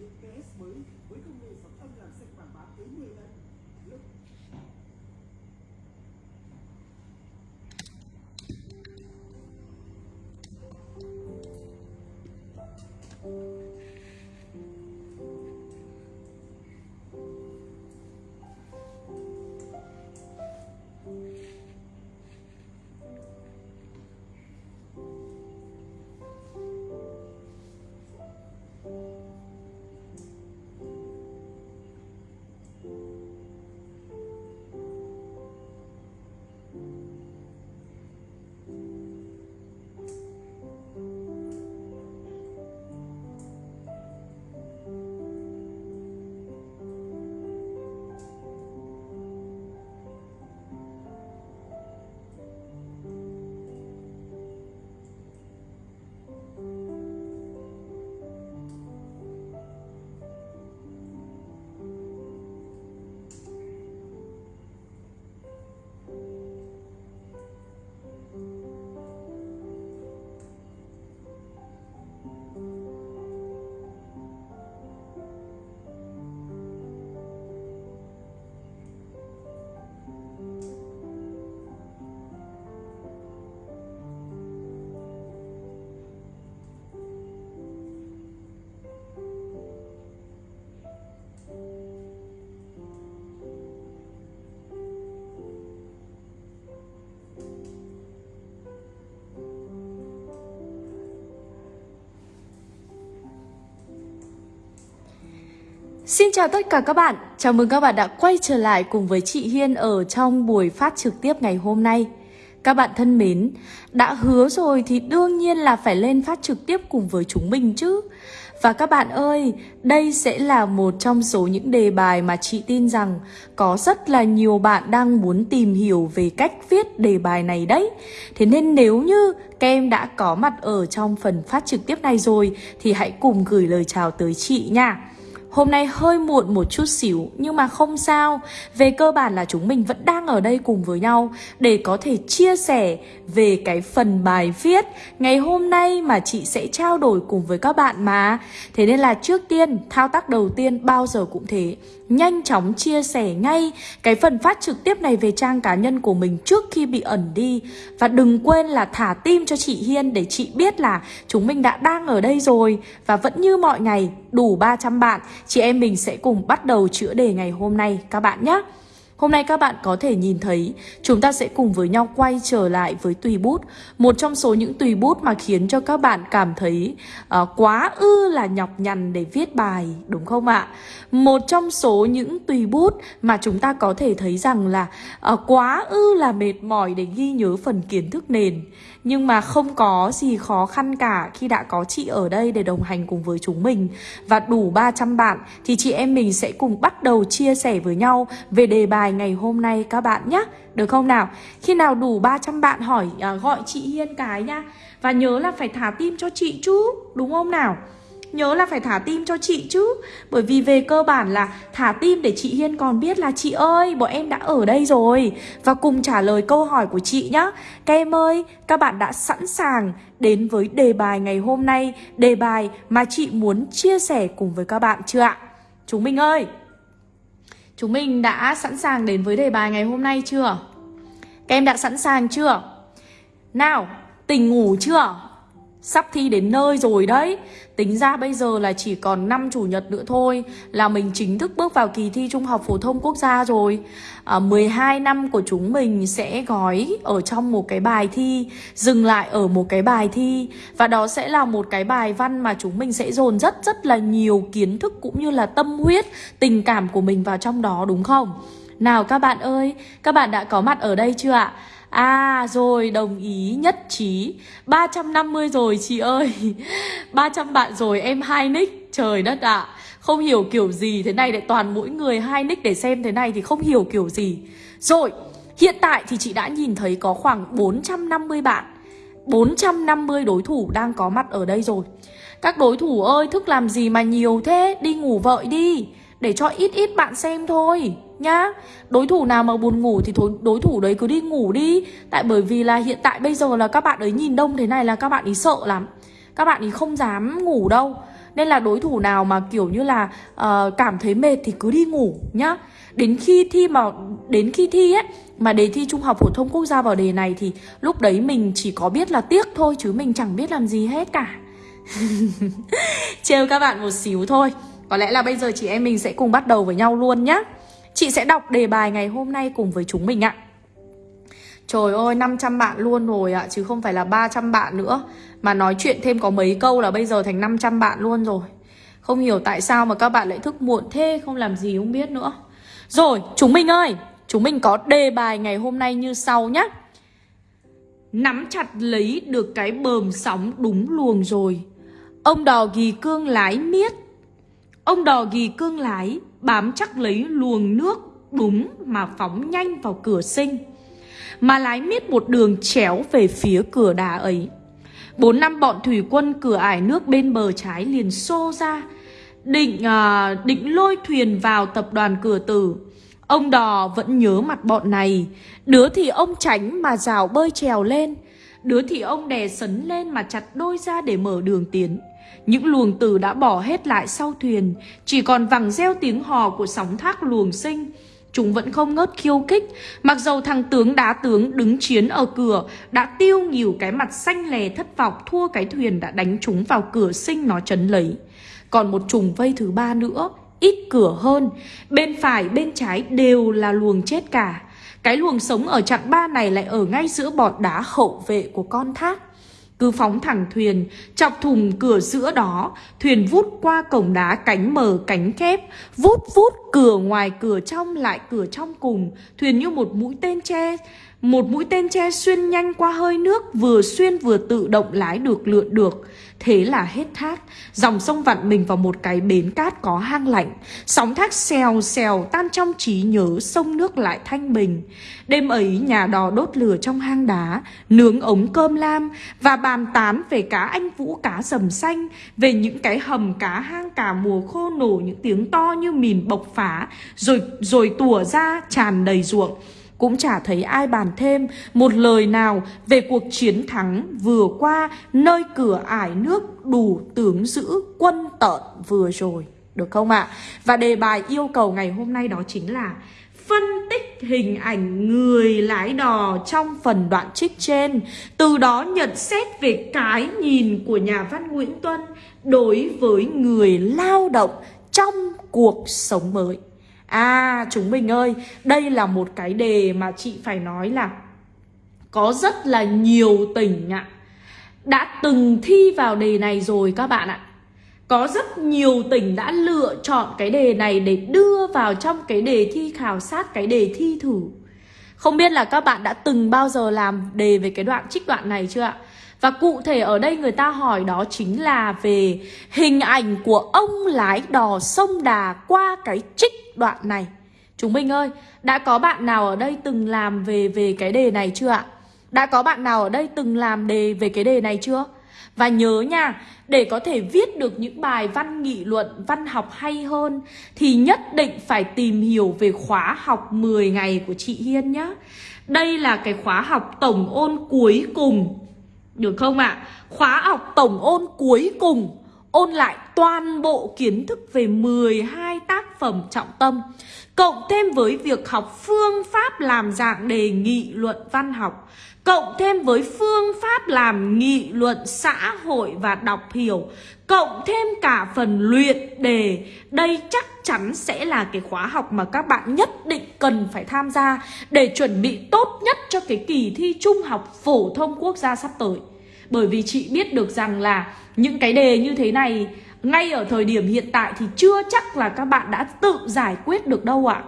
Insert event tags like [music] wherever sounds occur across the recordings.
những PS mới, với công nghệ sóng âm làm sạch quảng bá tới 10 lần. Lúc Xin chào tất cả các bạn, chào mừng các bạn đã quay trở lại cùng với chị Hiên ở trong buổi phát trực tiếp ngày hôm nay. Các bạn thân mến, đã hứa rồi thì đương nhiên là phải lên phát trực tiếp cùng với chúng mình chứ. Và các bạn ơi, đây sẽ là một trong số những đề bài mà chị tin rằng có rất là nhiều bạn đang muốn tìm hiểu về cách viết đề bài này đấy. Thế nên nếu như các em đã có mặt ở trong phần phát trực tiếp này rồi thì hãy cùng gửi lời chào tới chị nha. Hôm nay hơi muộn một chút xíu nhưng mà không sao. Về cơ bản là chúng mình vẫn đang ở đây cùng với nhau Để có thể chia sẻ về cái phần bài viết. Ngày hôm nay mà chị sẽ trao đổi cùng với các bạn mà. Thế nên là trước tiên, thao tác đầu tiên bao giờ cũng thế. Nhanh chóng chia sẻ ngay cái phần phát trực tiếp này về trang cá nhân của mình trước khi bị ẩn đi. Và đừng quên là thả tim cho chị Hiên để chị biết là chúng mình đã đang ở đây rồi. Và vẫn như mọi ngày, đủ 300 bạn. Chị em mình sẽ cùng bắt đầu chữa đề ngày hôm nay các bạn nhé. Hôm nay các bạn có thể nhìn thấy chúng ta sẽ cùng với nhau quay trở lại với tùy bút. Một trong số những tùy bút mà khiến cho các bạn cảm thấy uh, quá ư là nhọc nhằn để viết bài đúng không ạ? Một trong số những tùy bút mà chúng ta có thể thấy rằng là uh, quá ư là mệt mỏi để ghi nhớ phần kiến thức nền. Nhưng mà không có gì khó khăn cả khi đã có chị ở đây để đồng hành cùng với chúng mình. Và đủ 300 bạn thì chị em mình sẽ cùng bắt đầu chia sẻ với nhau về đề bài ngày hôm nay các bạn nhé Được không nào? Khi nào đủ 300 bạn hỏi à, gọi chị Hiên cái nhá Và nhớ là phải thả tim cho chị chứ Đúng không nào? Nhớ là phải thả tim cho chị chứ Bởi vì về cơ bản là thả tim để chị Hiên còn biết là chị ơi Bọn em đã ở đây rồi Và cùng trả lời câu hỏi của chị nhá Các em ơi, các bạn đã sẵn sàng đến với đề bài ngày hôm nay Đề bài mà chị muốn chia sẻ cùng với các bạn chưa ạ? Chúng mình ơi Chúng mình đã sẵn sàng đến với đề bài ngày hôm nay chưa? Các em đã sẵn sàng chưa? Nào, tỉnh ngủ chưa? Sắp thi đến nơi rồi đấy Tính ra bây giờ là chỉ còn 5 chủ nhật nữa thôi Là mình chính thức bước vào kỳ thi Trung học Phổ thông Quốc gia rồi à, 12 năm của chúng mình sẽ gói ở trong một cái bài thi Dừng lại ở một cái bài thi Và đó sẽ là một cái bài văn mà chúng mình sẽ dồn rất rất là nhiều kiến thức Cũng như là tâm huyết, tình cảm của mình vào trong đó đúng không? Nào các bạn ơi, các bạn đã có mặt ở đây chưa ạ? À rồi, đồng ý, nhất trí. 350 rồi, chị ơi. [laughs] 300 bạn rồi, em hai nick. Trời đất ạ. À. Không hiểu kiểu gì, thế này lại toàn mỗi người hai nick để xem thế này thì không hiểu kiểu gì. Rồi, hiện tại thì chị đã nhìn thấy có khoảng 450 bạn. 450 đối thủ đang có mặt ở đây rồi. Các đối thủ ơi, thức làm gì mà nhiều thế? Đi ngủ vợi đi, Để cho ít ít bạn xem thôi nhá Đối thủ nào mà buồn ngủ thì đối thủ đấy cứ đi ngủ đi Tại bởi vì là hiện tại bây giờ là các bạn ấy nhìn đông thế này là các bạn ấy sợ lắm Các bạn ấy không dám ngủ đâu Nên là đối thủ nào mà kiểu như là uh, cảm thấy mệt thì cứ đi ngủ nhá Đến khi thi mà đến khi thi ấy mà đề thi Trung học phổ thông quốc gia vào đề này thì lúc đấy mình chỉ có biết là tiếc thôi chứ mình chẳng biết làm gì hết cả. [laughs] Trêu các bạn một xíu thôi. Có lẽ là bây giờ chị em mình sẽ cùng bắt đầu với nhau luôn nhá. Chị sẽ đọc đề bài ngày hôm nay cùng với chúng mình ạ. Trời ơi 500 bạn luôn rồi ạ, Chứ không phải là 300 bạn nữa. Mà nói chuyện thêm có mấy câu là bây giờ thành 500 bạn luôn rồi. Không hiểu tại sao mà các bạn lại thức muộn thế, Không làm gì không biết nữa. Rồi, chúng mình ơi, Chúng mình có đề bài ngày hôm nay như sau nhé Nắm chặt lấy được cái bờm sóng đúng luồng rồi. Ông đò ghi cương lái miết. Ông đò ghi cương lái bám chắc lấy luồng nước đúng mà phóng nhanh vào cửa sinh. Mà lái miết một đường chéo về phía cửa đà ấy. Bốn năm bọn thủy quân cửa ải nước bên bờ trái liền xô ra. Định à, định lôi thuyền vào tập đoàn cửa tử. Ông đò vẫn nhớ mặt bọn này. Đứa thì ông tránh mà rào bơi trèo lên. Đứa thì ông đè sấn lên mà chặt đôi ra để mở đường tiến. Những luồng từ đã bỏ hết lại sau thuyền. Chỉ còn vẳng reo tiếng hò của sóng thác luồng sinh. Chúng vẫn không ngớt khiêu khích. Mặc dầu thằng tướng đá tướng đứng chiến ở cửa, Đã tiêu nhiều cái mặt xanh lè thất vọng Thua cái thuyền đã đánh chúng vào cửa sinh nó chấn lấy. Còn một trùng vây thứ ba nữa, ít cửa hơn. Bên phải, bên trái đều là luồng chết cả. Cái luồng sống ở chặng ba này lại ở ngay giữa bọt đá hậu vệ của con thác cứ phóng thẳng thuyền, chọc thùng cửa giữa đó, thuyền vút qua cổng đá cánh mở cánh khép, vút vút cửa ngoài cửa trong lại cửa trong cùng, thuyền như một mũi tên tre, một mũi tên tre xuyên nhanh qua hơi nước, vừa xuyên vừa tự động lái được lượn được. Thế là hết thác. Dòng sông vặn mình vào một cái bến cát có hang lạnh. Sóng thác xèo xèo tan trong trí nhớ, Sông nước lại thanh bình. Đêm ấy, nhà đò đốt lửa trong hang đá, Nướng ống cơm lam Và bàn tán về cá anh vũ, cá sầm xanh, Về những cái hầm, cá hang cả mùa khô nổ, Những tiếng to như mìn bộc phá, Rồi rồi tùa ra, tràn đầy ruộng cũng chả thấy ai bàn thêm một lời nào về cuộc chiến thắng vừa qua nơi cửa ải nước đủ tướng giữ quân tợn vừa rồi. Được không ạ? À? Và đề bài yêu cầu ngày hôm nay đó chính là phân tích hình ảnh người lái đò trong phần đoạn trích trên, Từ đó nhận xét về cái nhìn của nhà văn Nguyễn Tuân đối với người lao động trong cuộc sống mới À chúng mình ơi, đây là một cái đề mà chị phải nói là có rất là nhiều tỉnh ạ đã từng thi vào đề này rồi các bạn ạ. Có rất nhiều tỉnh đã lựa chọn cái đề này để đưa vào trong cái đề thi khảo sát cái đề thi thử. Không biết là các bạn đã từng bao giờ làm đề về cái đoạn trích đoạn này chưa ạ? Và cụ thể ở đây người ta hỏi đó chính là về hình ảnh của ông lái đò sông Đà qua cái trích đoạn này. Chúng mình ơi, đã có bạn nào ở đây từng làm về về cái đề này chưa ạ? Đã có bạn nào ở đây từng làm đề về cái đề này chưa? Và nhớ nha, để có thể viết được những bài văn nghị luận, văn học hay hơn thì nhất định phải tìm hiểu về khóa học 10 ngày của chị Hiên nhé. Đây là cái khóa học tổng ôn cuối cùng được không ạ? À? Khóa học tổng ôn cuối cùng Ôn lại toàn bộ kiến thức về 12 tác phẩm trọng tâm, Cộng thêm với việc học phương pháp làm dạng đề nghị luận văn học, Cộng thêm với phương pháp làm nghị luận xã hội và đọc hiểu, Cộng thêm cả phần luyện đề. Đây chắc chắn sẽ là cái khóa học mà các bạn nhất định cần phải tham gia Để chuẩn bị tốt nhất cho cái kỳ thi trung học phổ thông quốc gia sắp tới. Bởi vì chị biết được rằng là những cái đề như thế này ngay ở thời điểm hiện tại thì chưa chắc là các bạn đã tự giải quyết được đâu ạ.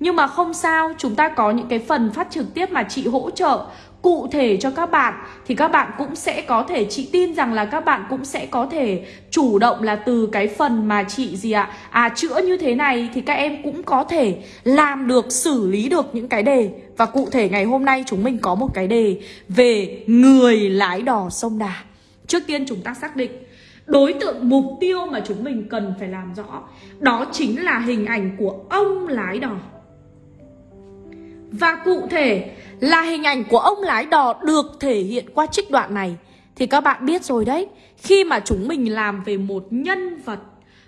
Nhưng mà không sao, chúng ta có những cái phần phát trực tiếp mà chị hỗ trợ cụ thể cho các bạn, thì các bạn cũng sẽ có thể, chị tin rằng là các bạn cũng sẽ có thể chủ động là từ cái phần mà chị gì ạ? À chữa như thế này thì các em cũng có thể làm được, xử lý được những cái đề. Và cụ thể ngày hôm nay chúng mình có một cái đề về người lái đò sông Đà. Trước tiên chúng ta xác định, đối tượng mục tiêu mà chúng mình cần phải làm rõ, đó chính là hình ảnh của ông lái đò và cụ thể là hình ảnh của ông lái đò được thể hiện qua trích đoạn này Thì các bạn biết rồi đấy, Khi mà chúng mình làm về một nhân vật,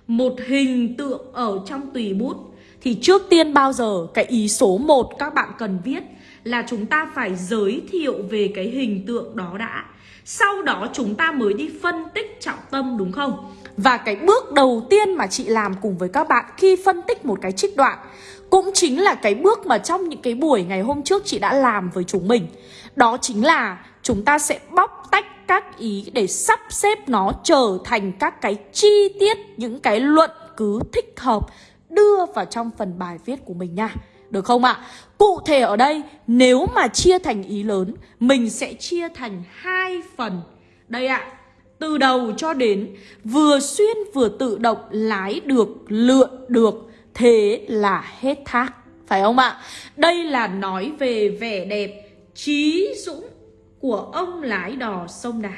Một hình tượng ở trong tùy bút, Thì trước tiên bao giờ, cái ý số 1 các bạn cần viết Là chúng ta phải giới thiệu về cái hình tượng đó đã Sau đó chúng ta mới đi phân tích trọng tâm, đúng không? Và cái bước đầu tiên mà chị làm cùng với các bạn khi phân tích một cái trích đoạn cũng chính là cái bước mà trong những cái buổi ngày hôm trước chị đã làm với chúng mình Đó chính là chúng ta sẽ bóc tách các ý để sắp xếp nó trở thành các cái chi tiết, những cái luận cứ thích hợp đưa vào trong phần bài viết của mình nha. Được không ạ? Cụ thể ở đây nếu mà chia thành ý lớn Mình sẽ chia thành hai phần Đây ạ Từ đầu cho đến vừa xuyên vừa tự động lái được, lượn được Thế là hết thác Phải không ạ? Đây là nói về vẻ đẹp, trí dũng của ông lái đò sông Đà.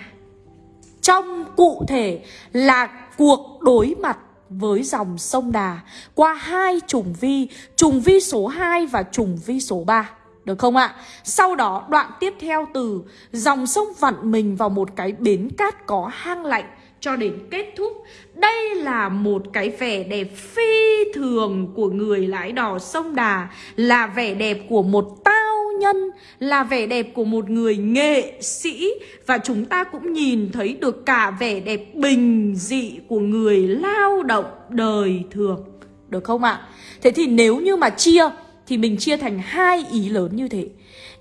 Trong cụ thể là cuộc đối mặt với dòng sông Đà qua hai trùng vi, trùng vi số 2 và trùng vi số 3. Được không ạ? Sau đó đoạn tiếp theo từ dòng sông vặn mình vào một cái bến cát có hang lạnh cho đến kết thúc. Đây là một cái vẻ đẹp phi thường của người lái đò sông Đà, là vẻ đẹp của một tao nhân, là vẻ đẹp của một người nghệ sĩ và chúng ta cũng nhìn thấy được cả vẻ đẹp bình dị của người lao động đời thường. Được không ạ? Thế thì nếu như mà chia thì mình chia thành hai ý lớn như thế.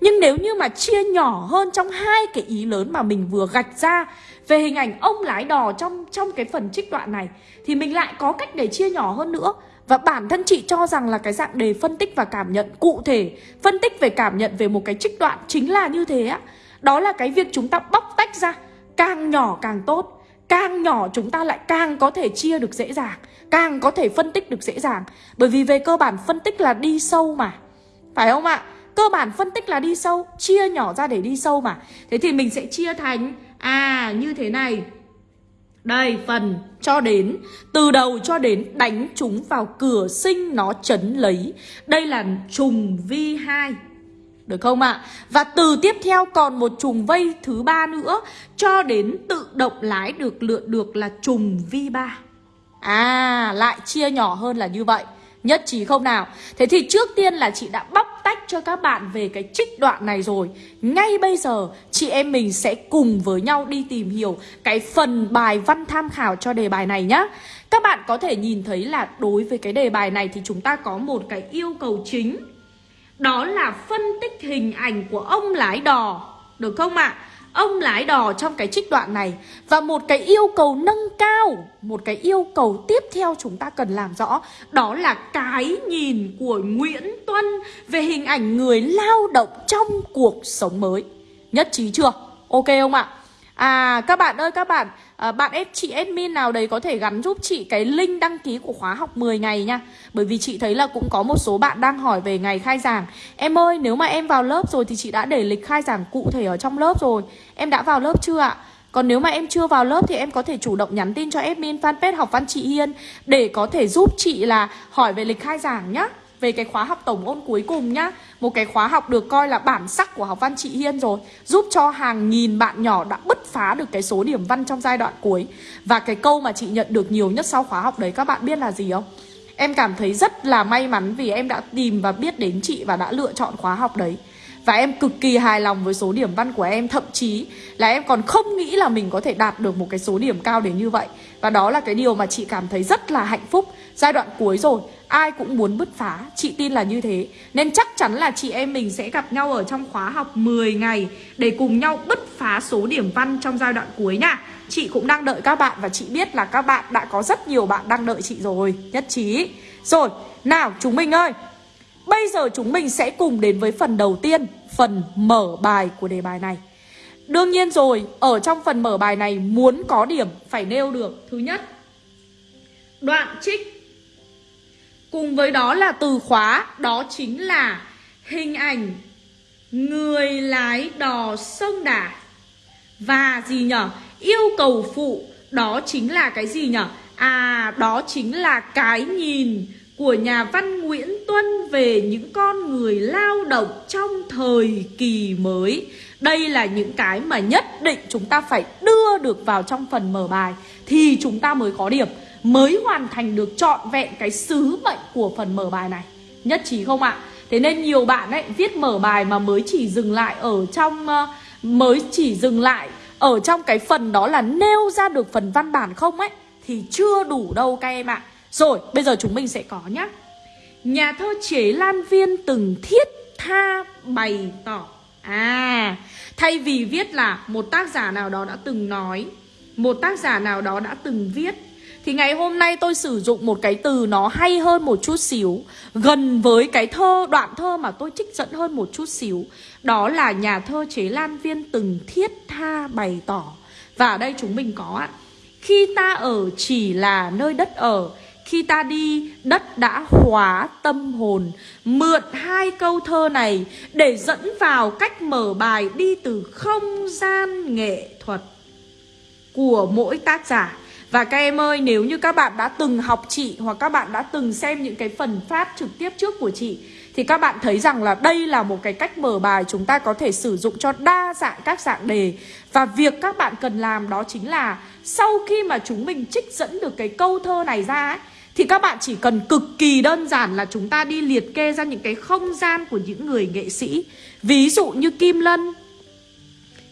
Nhưng nếu như mà chia nhỏ hơn trong hai cái ý lớn mà mình vừa gạch ra về hình ảnh ông lái đò trong trong cái phần trích đoạn này, thì mình lại có cách để chia nhỏ hơn nữa. Và bản thân chị cho rằng là cái dạng đề phân tích và cảm nhận, cụ thể Phân tích về cảm nhận về một cái trích đoạn chính là như thế á Đó là cái việc chúng ta bóc tách ra, Càng nhỏ càng tốt Càng nhỏ chúng ta lại càng có thể chia được dễ dàng, Càng có thể phân tích được dễ dàng Bởi vì về cơ bản phân tích là đi sâu mà, Phải không ạ? Cơ bản phân tích là đi sâu, Chia nhỏ ra để đi sâu mà Thế thì mình sẽ chia thành À như thế này. Đây, phần cho đến. Từ đầu cho đến đánh chúng vào cửa sinh nó chấn lấy. Đây là trùng vi 2 Được không ạ? À? Và từ tiếp theo còn một trùng vây thứ ba nữa. Cho đến tự động lái được, lượn được là trùng vi 3 À lại chia nhỏ hơn là như vậy. Nhất trí không nào? Thế thì trước tiên là chị đã bóc tách cho các bạn về cái trích đoạn này rồi Ngay bây giờ, chị em mình sẽ cùng với nhau đi tìm hiểu cái phần bài văn tham khảo cho đề bài này nhá Các bạn có thể nhìn thấy là đối với cái đề bài này thì chúng ta có một cái yêu cầu chính Đó là phân tích hình ảnh của ông lái đò Được không ạ? À? Ông lái đò trong cái trích đoạn này Và một cái yêu cầu nâng cao, Một cái yêu cầu tiếp theo chúng ta cần làm rõ, Đó là cái nhìn của Nguyễn Tuân Về hình ảnh người lao động trong cuộc sống mới Nhất trí chưa? Ok không ạ? À các bạn ơi, các bạn à, Bạn ép chị admin nào đấy có thể gắn giúp chị cái link đăng ký của khóa học 10 ngày nha. Bởi vì chị thấy là cũng có một số bạn đang hỏi về ngày khai giảng. Em ơi nếu mà em vào lớp rồi thì chị đã để lịch khai giảng cụ thể ở trong lớp rồi. Em đã vào lớp chưa ạ? Còn nếu mà em chưa vào lớp thì em có thể chủ động nhắn tin cho admin fanpage học văn chị Hiên Để có thể giúp chị là hỏi về lịch khai giảng nhá về cái khóa học tổng ôn cuối cùng nhá. Một cái khóa học được coi là bản sắc của học văn chị Hiên rồi, Giúp cho hàng nghìn bạn nhỏ đã bứt phá được cái số điểm văn trong giai đoạn cuối. Và cái câu mà chị nhận được nhiều nhất sau khóa học đấy, các bạn biết là gì không? Em cảm thấy rất là may mắn vì em đã tìm và biết đến chị và đã lựa chọn khóa học đấy. Và em cực kỳ hài lòng với số điểm văn của em, Thậm chí là em còn không nghĩ là mình có thể đạt được một cái số điểm cao đến như vậy. Và đó là cái điều mà chị cảm thấy rất là hạnh phúc. Giai đoạn cuối rồi Ai cũng muốn bứt phá. Chị tin là như thế. Nên chắc chắn là chị em mình sẽ gặp nhau ở trong khóa học 10 ngày Để cùng nhau bứt phá số điểm văn trong giai đoạn cuối nha. Chị cũng đang đợi các bạn Và chị biết là các bạn đã có rất nhiều bạn đang đợi chị rồi. Nhất trí. Rồi nào chúng mình ơi. Bây giờ chúng mình sẽ cùng đến với phần đầu tiên Phần mở bài của đề bài này. Đương nhiên rồi, ở trong phần mở bài này muốn có điểm phải nêu được Thứ nhất, đoạn trích. Cùng với đó là từ khóa, đó chính là hình ảnh người lái đò sông Đà Và gì nhở? Yêu cầu phụ, đó chính là cái gì nhở? À, đó chính là cái nhìn của nhà văn Nguyễn Tuân về những con người lao động trong thời kỳ mới Đây là những cái mà nhất định chúng ta phải đưa được vào trong phần mở bài Thì chúng ta mới có điểm Mới hoàn thành được trọn vẹn cái sứ mệnh của phần mở bài này. Nhất trí không ạ? Thế nên nhiều bạn ấy viết mở bài mà mới chỉ dừng lại ở trong uh, Mới chỉ dừng lại ở trong cái phần đó là nêu ra được phần văn bản không ấy Thì chưa đủ đâu các em ạ. Rồi bây giờ chúng mình sẽ có nhá. Nhà thơ chế Lan Viên từng thiết tha bày tỏ. À Thay vì viết là một tác giả nào đó đã từng nói Một tác giả nào đó đã từng viết thì ngày hôm nay tôi sử dụng một cái từ nó hay hơn một chút xíu Gần với cái thơ, đoạn thơ mà tôi trích dẫn hơn một chút xíu. Đó là nhà thơ chế Lan Viên từng thiết tha bày tỏ. Và ở đây chúng mình có ạ. Khi ta ở chỉ là nơi đất ở khi ta đi, đất đã hóa tâm hồn. Mượn hai câu thơ này để dẫn vào cách mở bài đi từ không gian nghệ thuật của mỗi tác giả và các em ơi, nếu như các bạn đã từng học chị hoặc các bạn đã từng xem những cái phần phát trực tiếp trước của chị thì các bạn thấy rằng là đây là một cái cách mở bài chúng ta có thể sử dụng cho đa dạng các dạng đề. Và việc các bạn cần làm đó chính là sau khi mà chúng mình trích dẫn được cái câu thơ này ra ấy thì các bạn chỉ cần cực kỳ đơn giản là chúng ta đi liệt kê ra những cái không gian của những người nghệ sĩ. Ví dụ như Kim Lân.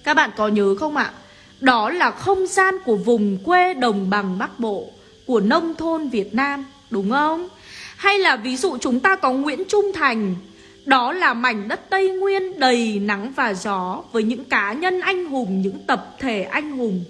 Các bạn có nhớ không ạ? Đó là không gian của vùng quê đồng bằng Bắc Bộ Của nông thôn Việt Nam Đúng không? Hay là ví dụ chúng ta có Nguyễn Trung Thành Đó là mảnh đất Tây Nguyên đầy nắng và gió Với những cá nhân anh hùng, những tập thể anh hùng.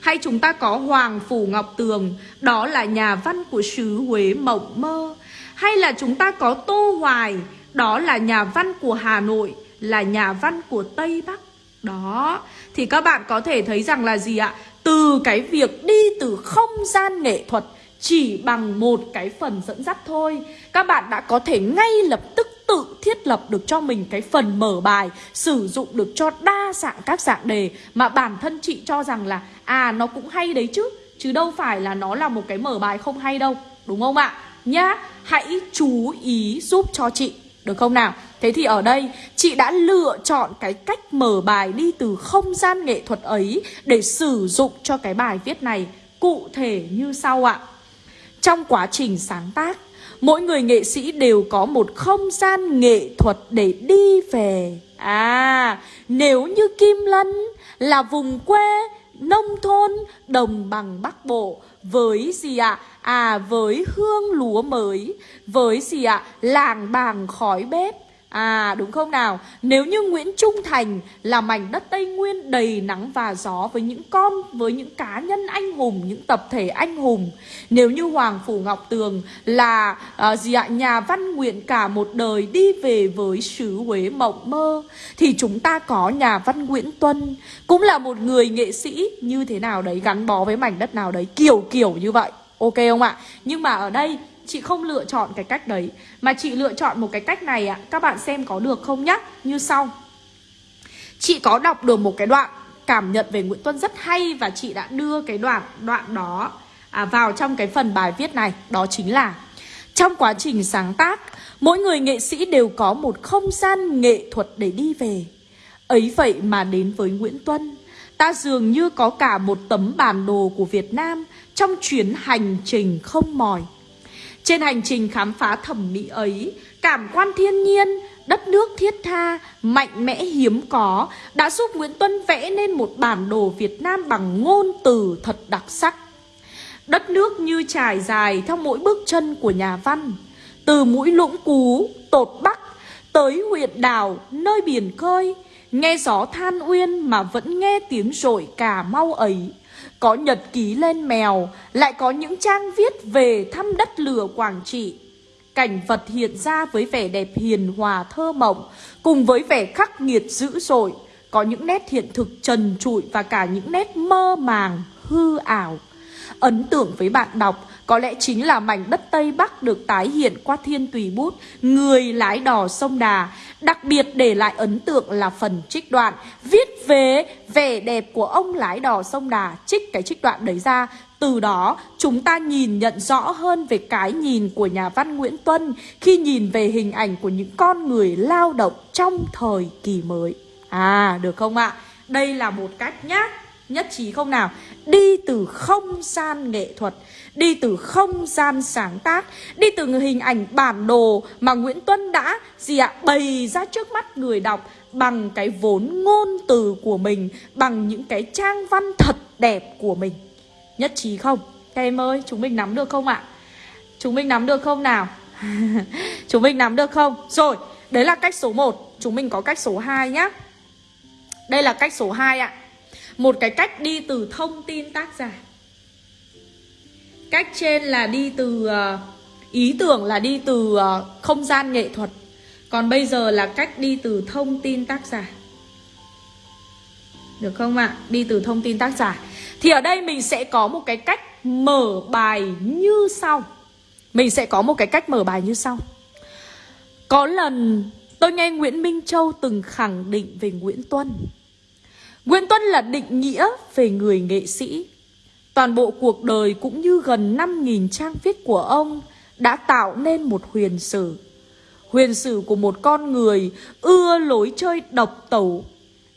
Hay chúng ta có Hoàng Phủ Ngọc Tường Đó là nhà văn của xứ Huế Mộng Mơ. Hay là chúng ta có Tô Hoài Đó là nhà văn của Hà Nội Là nhà văn của Tây Bắc. Đó thì các bạn có thể thấy rằng là gì ạ? Từ cái việc đi từ không gian nghệ thuật Chỉ bằng một cái phần dẫn dắt thôi. Các bạn đã có thể ngay lập tức tự thiết lập được cho mình cái phần mở bài, Sử dụng được cho đa dạng các dạng đề Mà bản thân chị cho rằng là À nó cũng hay đấy chứ Chứ đâu phải là nó là một cái mở bài không hay đâu, Đúng không ạ? Nhá, Hãy chú ý giúp cho chị. Được không nào? Thế thì ở đây chị đã lựa chọn cái cách mở bài đi từ không gian nghệ thuật ấy Để sử dụng cho cái bài viết này. Cụ thể như sau ạ. Trong quá trình sáng tác Mỗi người nghệ sĩ đều có một không gian nghệ thuật để đi về. À, nếu như Kim Lân là vùng quê, nông thôn, đồng bằng Bắc Bộ với gì ạ? À? à, với hương lúa mới Với gì ạ? À? Làng bàng khói bếp À đúng không nào? Nếu như Nguyễn Trung Thành là mảnh đất Tây Nguyên đầy nắng và gió với những con, với những cá nhân anh hùng, những tập thể anh hùng. Nếu như Hoàng Phủ Ngọc Tường là uh, gì ạ? Nhà văn nguyện cả một đời đi về với xứ Huế mộng mơ. Thì chúng ta có nhà văn Nguyễn Tuân, cũng là một người nghệ sĩ như thế nào đấy, gắn bó với mảnh đất nào đấy, kiểu kiểu như vậy. Ok không ạ? Nhưng mà ở đây Chị không lựa chọn cái cách đấy. Mà chị lựa chọn một cái cách này ạ Các bạn xem có được không nhá? Như sau. Chị có đọc được một cái đoạn cảm nhận về Nguyễn Tuân rất hay Và chị đã đưa cái đoạn đoạn đó à, vào trong cái phần bài viết này. Đó chính là Trong quá trình sáng tác Mỗi người nghệ sĩ đều có một không gian nghệ thuật để đi về. Ấy vậy mà đến với Nguyễn Tuân Ta dường như có cả một tấm bản đồ của Việt Nam Trong chuyến hành trình không mỏi trên hành trình khám phá thẩm mỹ ấy, cảm quan thiên nhiên, đất nước thiết tha, mạnh mẽ hiếm có đã giúp Nguyễn Tuân vẽ nên một bản đồ Việt Nam bằng ngôn từ thật đặc sắc. Đất nước như trải dài theo mỗi bước chân của nhà văn, từ mũi lũng cú, tột bắc, tới huyện đảo, nơi biển khơi, nghe gió than uyên mà vẫn nghe tiếng rội cà mau ấy. Có nhật ký lên mèo, lại có những trang viết về thăm đất lửa Quảng Trị. Cảnh vật hiện ra với vẻ đẹp hiền hòa thơ mộng, cùng với vẻ khắc nghiệt dữ dội, có những nét hiện thực trần trụi và cả những nét mơ màng, hư ảo. Ấn tượng với bạn đọc có lẽ chính là mảnh đất Tây Bắc được tái hiện qua thiên tùy bút Người lái đò sông Đà Đặc biệt để lại ấn tượng là phần trích đoạn Viết về vẻ đẹp của ông lái đò sông Đà Trích cái trích đoạn đấy ra từ đó, chúng ta nhìn nhận rõ hơn về cái nhìn của nhà văn Nguyễn Tuân khi nhìn về hình ảnh của những con người lao động trong thời kỳ mới. À được không ạ? Đây là một cách nhá Nhất trí không nào? Đi từ không gian nghệ thuật Đi từ không gian sáng tác Đi từ hình ảnh bản đồ Mà Nguyễn Tuân đã gì ạ bày ra trước mắt người đọc Bằng cái vốn ngôn từ của mình Bằng những cái trang văn thật đẹp của mình Nhất trí không? Các em ơi, chúng mình nắm được không ạ? Chúng mình nắm được không nào? [laughs] chúng mình nắm được không? Rồi, đấy là cách số 1 Chúng mình có cách số 2 nhá Đây là cách số 2 ạ một cái cách đi từ thông tin tác giả. Cách trên là đi từ ờ, Ý tưởng là đi từ ờ, không gian nghệ thuật. Còn bây giờ là cách đi từ thông tin tác giả. Được không ạ? À? Đi từ thông tin tác giả. Thì ở đây mình sẽ có một cái cách mở bài như sau. Mình sẽ có một cái cách mở bài như sau. Có lần, tôi nghe Nguyễn Minh Châu từng khẳng định về Nguyễn Tuân. Nguyễn Tuân là định nghĩa về người nghệ sĩ Toàn bộ cuộc đời cũng như gần 5.000 trang viết của ông đã tạo nên một huyền sử. Huyền sử của một con người ưa lối chơi độc tẩu.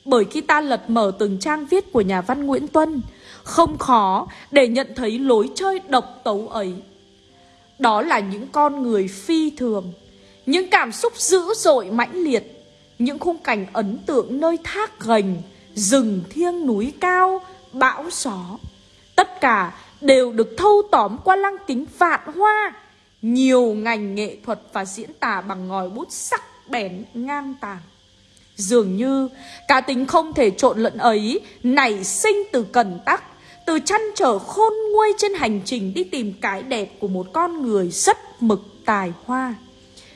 Bởi khi ta lật mở từng trang viết của nhà văn Nguyễn Tuân, không khó để nhận thấy lối chơi độc tấu ấy. Đó là những con người phi thường, những cảm xúc dữ dội mãnh liệt, những khung cảnh ấn tượng nơi thác gành, rừng thiêng núi cao, bão gió. Tất cả đều được thâu tóm qua lăng kính vạn hoa. Nhiều ngành nghệ thuật và diễn tả bằng ngòi bút sắc bén ngang tàng. Dường như cá tính không thể trộn lẫn ấy nảy sinh từ cần tắc Từ chăn trở khôn nguôi trên hành trình đi tìm cái đẹp của một con người rất mực tài hoa.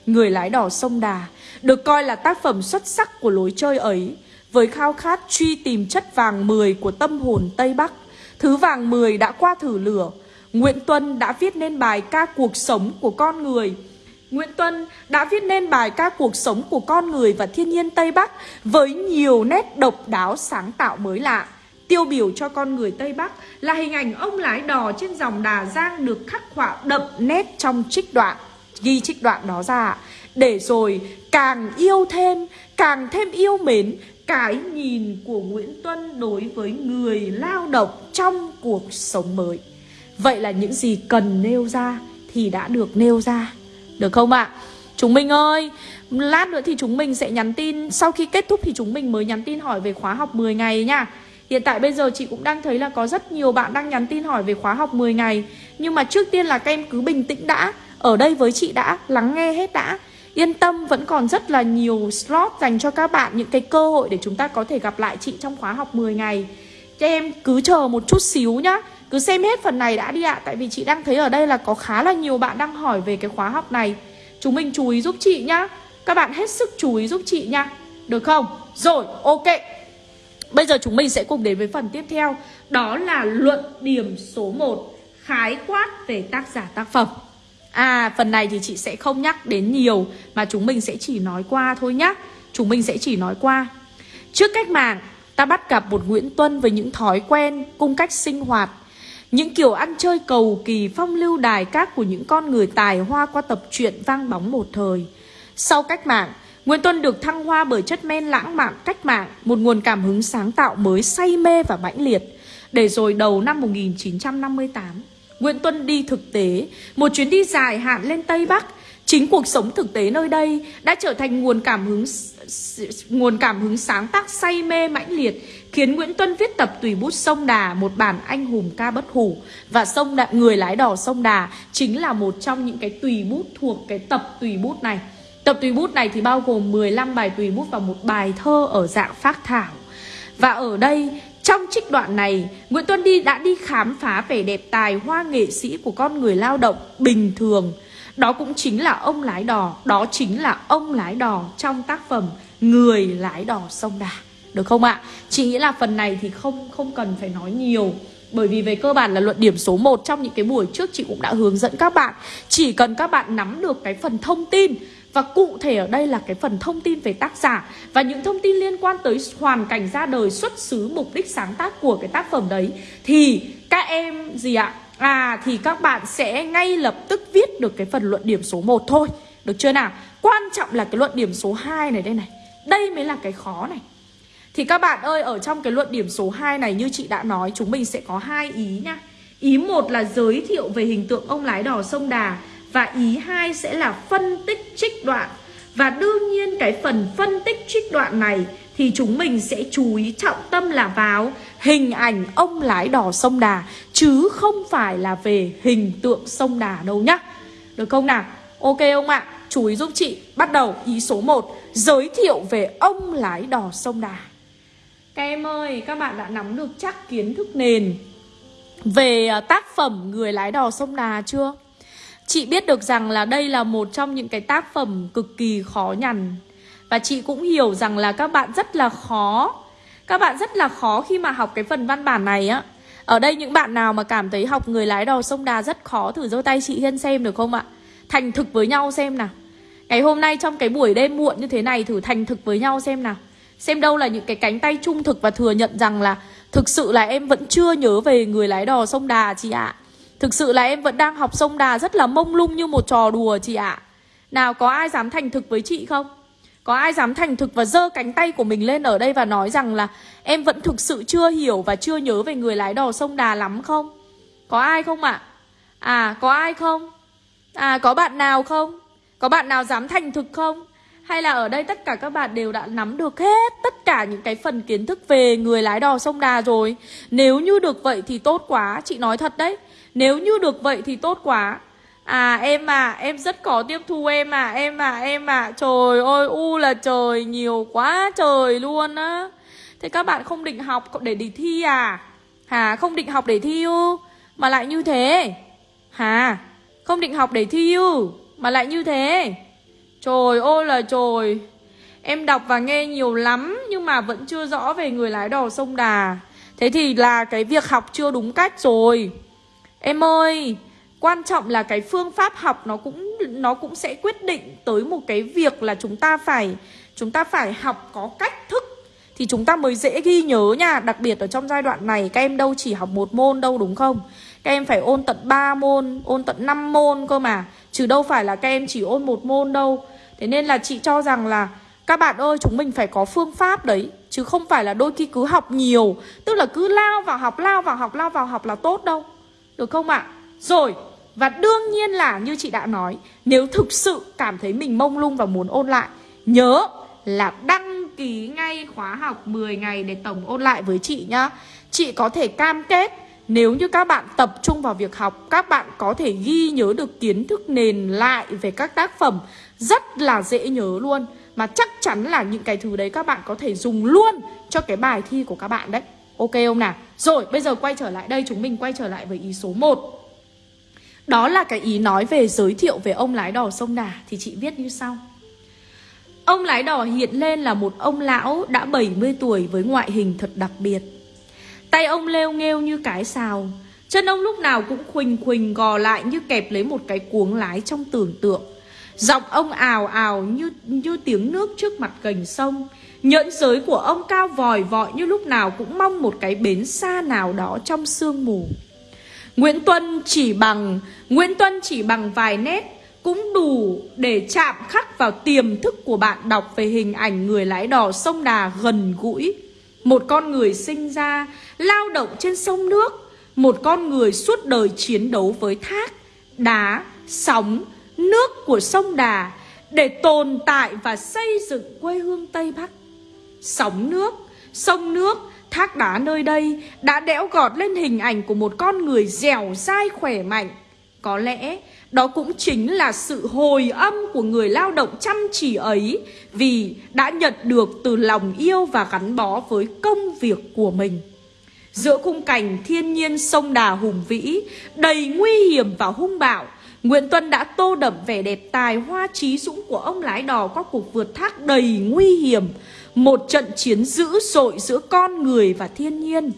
Người lái đò sông Đà được coi là tác phẩm xuất sắc của lối chơi ấy với khao khát truy tìm chất vàng mười của tâm hồn Tây Bắc Thứ vàng 10 đã qua thử lửa Nguyễn Tuân đã viết nên bài ca cuộc sống của con người Nguyễn Tuân đã viết nên bài ca cuộc sống của con người và thiên nhiên Tây Bắc với nhiều nét độc đáo sáng tạo mới lạ. Tiêu biểu cho con người Tây Bắc là hình ảnh ông lái đò trên dòng Đà Giang được khắc họa đậm nét trong trích đoạn. Ghi trích đoạn đó ra để rồi càng yêu thêm, càng thêm yêu mến cái nhìn của Nguyễn Tuân đối với người lao động trong cuộc sống mới. Vậy là những gì cần nêu ra thì đã được nêu ra. Được không ạ? À? Chúng mình ơi, lát nữa thì chúng mình sẽ nhắn tin Sau khi kết thúc thì chúng mình mới nhắn tin hỏi về khóa học 10 ngày nha Hiện tại bây giờ chị cũng đang thấy là có rất nhiều bạn đang nhắn tin hỏi về khóa học 10 ngày Nhưng mà trước tiên là các em cứ bình tĩnh đã Ở đây với chị đã, lắng nghe hết đã Yên tâm vẫn còn rất là nhiều slot dành cho các bạn Những cái cơ hội để chúng ta có thể gặp lại chị trong khóa học 10 ngày. Cho em cứ chờ một chút xíu nhá. Cứ xem hết phần này đã đi ạ Tại vì chị đang thấy ở đây là có khá là nhiều bạn đang hỏi về cái khóa học này. Chúng mình chú ý giúp chị nhá. Các bạn hết sức chú ý giúp chị nha Được không? Rồi, ok. Bây giờ chúng mình sẽ cùng đến với phần tiếp theo. Đó là luận điểm số 1 Khái quát về tác giả tác phẩm. À phần này thì chị sẽ không nhắc đến nhiều, Mà chúng mình sẽ chỉ nói qua thôi nhá. Chúng mình sẽ chỉ nói qua. Trước cách mạng, Ta bắt gặp một Nguyễn Tuân với những thói quen, Cung cách sinh hoạt, Những kiểu ăn chơi cầu kỳ phong lưu đài các Của những con người tài hoa qua tập truyện vang bóng một thời. Sau cách mạng, Nguyễn Tuân được thăng hoa bởi chất men lãng mạn cách mạng, Một nguồn cảm hứng sáng tạo mới say mê và mãnh liệt. Để rồi đầu năm 1958 Nguyễn Tuân đi thực tế, một chuyến đi dài hạn lên Tây Bắc. Chính cuộc sống thực tế nơi đây đã trở thành nguồn cảm hứng nguồn cảm hứng sáng tác say mê mãnh liệt, khiến Nguyễn Tuân viết tập tùy bút sông Đà, một bản anh hùng ca bất hủ và sông Đà, người lái đò sông Đà chính là một trong những cái tùy bút thuộc cái tập tùy bút này. Tập tùy bút này thì bao gồm 15 bài tùy bút và một bài thơ ở dạng phác thảo. Và ở đây trong trích đoạn này, Nguyễn Tuân Đi đã đi khám phá vẻ đẹp tài hoa nghệ sĩ của con người lao động bình thường. Đó cũng chính là ông lái đò, đó chính là ông lái đò trong tác phẩm Người lái đò sông Đà. Được không ạ? Chị nghĩ là phần này thì không không cần phải nói nhiều bởi vì về cơ bản là luận điểm số 1 trong những cái buổi trước chị cũng đã hướng dẫn các bạn Chỉ cần các bạn nắm được cái phần thông tin và cụ thể ở đây là cái phần thông tin về tác giả Và những thông tin liên quan tới hoàn cảnh ra đời xuất xứ mục đích sáng tác của cái tác phẩm đấy Thì các em gì ạ? À thì các bạn sẽ ngay lập tức viết được cái phần luận điểm số 1 thôi Được chưa nào? Quan trọng là cái luận điểm số 2 này đây này Đây mới là cái khó này Thì các bạn ơi, ở trong cái luận điểm số 2 này như chị đã nói, chúng mình sẽ có hai ý nha. Ý một là giới thiệu về hình tượng ông lái đò sông Đà và ý hai sẽ là phân tích trích đoạn. Và đương nhiên cái phần phân tích trích đoạn này thì chúng mình sẽ chú ý trọng tâm là vào hình ảnh ông lái đò sông Đà chứ không phải là về hình tượng sông Đà đâu nhá. Được không nào? Ok ông ạ? Chú ý giúp chị. Bắt đầu ý số 1, giới thiệu về ông lái đò sông Đà. Các em ơi, các bạn đã nắm được chắc kiến thức nền về à, tác phẩm Người lái đò sông Đà chưa? Chị biết được rằng là đây là một trong những cái tác phẩm cực kỳ khó nhằn. Và chị cũng hiểu rằng là các bạn rất là khó. Các bạn rất là khó khi mà học cái phần văn bản này á. Ở đây những bạn nào mà cảm thấy học Người lái đò sông Đà rất khó, Thử giơ tay chị Hiên xem được không ạ? Thành thực với nhau xem nào. Ngày hôm nay trong cái buổi đêm muộn như thế này, Thử thành thực với nhau xem nào. Xem đâu là những cái cánh tay trung thực và thừa nhận rằng là Thực sự là em vẫn chưa nhớ về người lái đò sông Đà chị ạ. Thực sự là em vẫn đang học sông Đà rất là mông lung như một trò đùa chị ạ Nào có ai dám thành thực với chị không? Có ai dám thành thực và giơ cánh tay của mình lên ở đây và nói rằng là Em vẫn thực sự chưa hiểu và chưa nhớ về người lái đò sông Đà lắm không? Có ai không ạ? À? à có ai không? À có bạn nào không? Có bạn nào dám thành thực không? Hay là ở đây tất cả các bạn đều đã nắm được hết tất cả những cái phần kiến thức về người lái đò sông Đà rồi Nếu như được vậy thì tốt quá, chị nói thật đấy nếu như được vậy thì tốt quá. À em à, em rất có tiếp thu em à, em à, em à. Trời ơi, u là trời, nhiều quá trời luôn á. Thế các bạn không định học để đi thi à? Hả, không định học để thi ư? Mà lại như thế. Hả, không định học để thi ư? Mà lại như thế. Trời ơi là trời. Em đọc và nghe nhiều lắm Nhưng mà vẫn chưa rõ về người lái đò sông Đà. Thế thì là cái việc học chưa đúng cách rồi. Em ơi Quan trọng là cái phương pháp học nó cũng nó cũng sẽ quyết định tới một cái việc là chúng ta phải chúng ta phải học có cách thức thì chúng ta mới dễ ghi nhớ nha, đặc biệt ở trong giai đoạn này các em đâu chỉ học một môn đâu đúng không? Các em phải ôn tận 3 môn, ôn tận 5 môn cơ mà Chứ đâu phải là các em chỉ ôn một môn đâu. Thế nên là chị cho rằng là Các bạn ơi chúng mình phải có phương pháp đấy Chứ không phải là đôi khi cứ học nhiều Tức là cứ lao vào học, lao vào học, lao vào học là tốt đâu. Được không ạ? Rồi, và đương nhiên là như chị đã nói Nếu thực sự cảm thấy mình mông lung và muốn ôn lại Nhớ là đăng ký ngay khóa học 10 ngày để tổng ôn lại với chị nhá Chị có thể cam kết nếu như các bạn tập trung vào việc học, các bạn có thể ghi nhớ được kiến thức nền lại về các tác phẩm rất là dễ nhớ luôn. Mà chắc chắn là những cái thứ đấy các bạn có thể dùng luôn cho cái bài thi của các bạn đấy. Ok không nào? Rồi, bây giờ quay trở lại đây, chúng mình quay trở lại với ý số 1. Đó là cái ý nói về giới thiệu về ông lái đò sông Đà thì chị viết như sau. Ông lái đò hiện lên là một ông lão đã 70 tuổi với ngoại hình thật đặc biệt. Tay ông leo nghêu như cái xào Chân ông lúc nào cũng khuỳnh khuỳnh gò lại như kẹp lấy một cái cuống lái trong tưởng tượng Giọng ông ào ào như như tiếng nước trước mặt gành sông Nhẫn giới của ông cao vòi vọi như lúc nào cũng mong một cái bến xa nào đó trong sương mù. Nguyễn Tuân chỉ bằng Nguyễn Tuân chỉ bằng vài nét cũng đủ để chạm khắc vào tiềm thức của bạn đọc về hình ảnh người lái đò sông Đà gần gũi. Một con người sinh ra lao động trên sông nước. Một con người suốt đời chiến đấu với thác, đá, sóng, nước của sông Đà Để tồn tại và xây dựng quê hương Tây Bắc. Sóng nước, sông nước, thác đá nơi đây đã đẽo gọt lên hình ảnh của một con người dẻo dai khỏe mạnh. Có lẽ đó cũng chính là sự hồi âm của người lao động chăm chỉ ấy Vì đã nhận được từ lòng yêu và gắn bó với công việc của mình. Giữa khung cảnh thiên nhiên sông đà hùng vĩ Đầy nguy hiểm và hung bạo Nguyễn Tuân đã tô đậm vẻ đẹp tài, hoa trí dũng của ông lái đò qua cuộc vượt thác đầy nguy hiểm. Một trận chiến dữ dội giữa con người và thiên nhiên.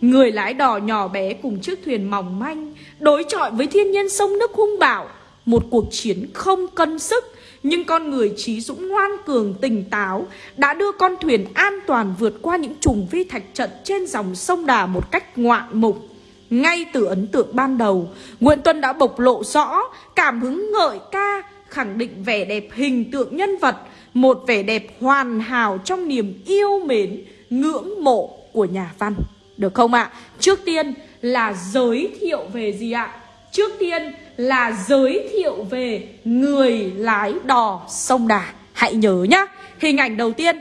Người lái đò nhỏ bé cùng chiếc thuyền mỏng manh, Đối chọi với thiên nhiên sông nước hung bạo. Một cuộc chiến không cân sức, Nhưng con người trí dũng ngoan cường tỉnh táo Đã đưa con thuyền an toàn vượt qua những trùng vi thạch trận Trên dòng sông Đà một cách ngoạn mục. Ngay từ ấn tượng ban đầu, Nguyễn Tuân đã bộc lộ rõ Cảm hứng ngợi ca, Khẳng định vẻ đẹp hình tượng nhân vật, Một vẻ đẹp hoàn hảo trong niềm yêu mến, ngưỡng mộ của nhà văn Được không ạ? Trước tiên là giới thiệu về gì ạ? Trước tiên là giới thiệu về người lái đò sông Đà Hãy nhớ nhá, Hình ảnh đầu tiên,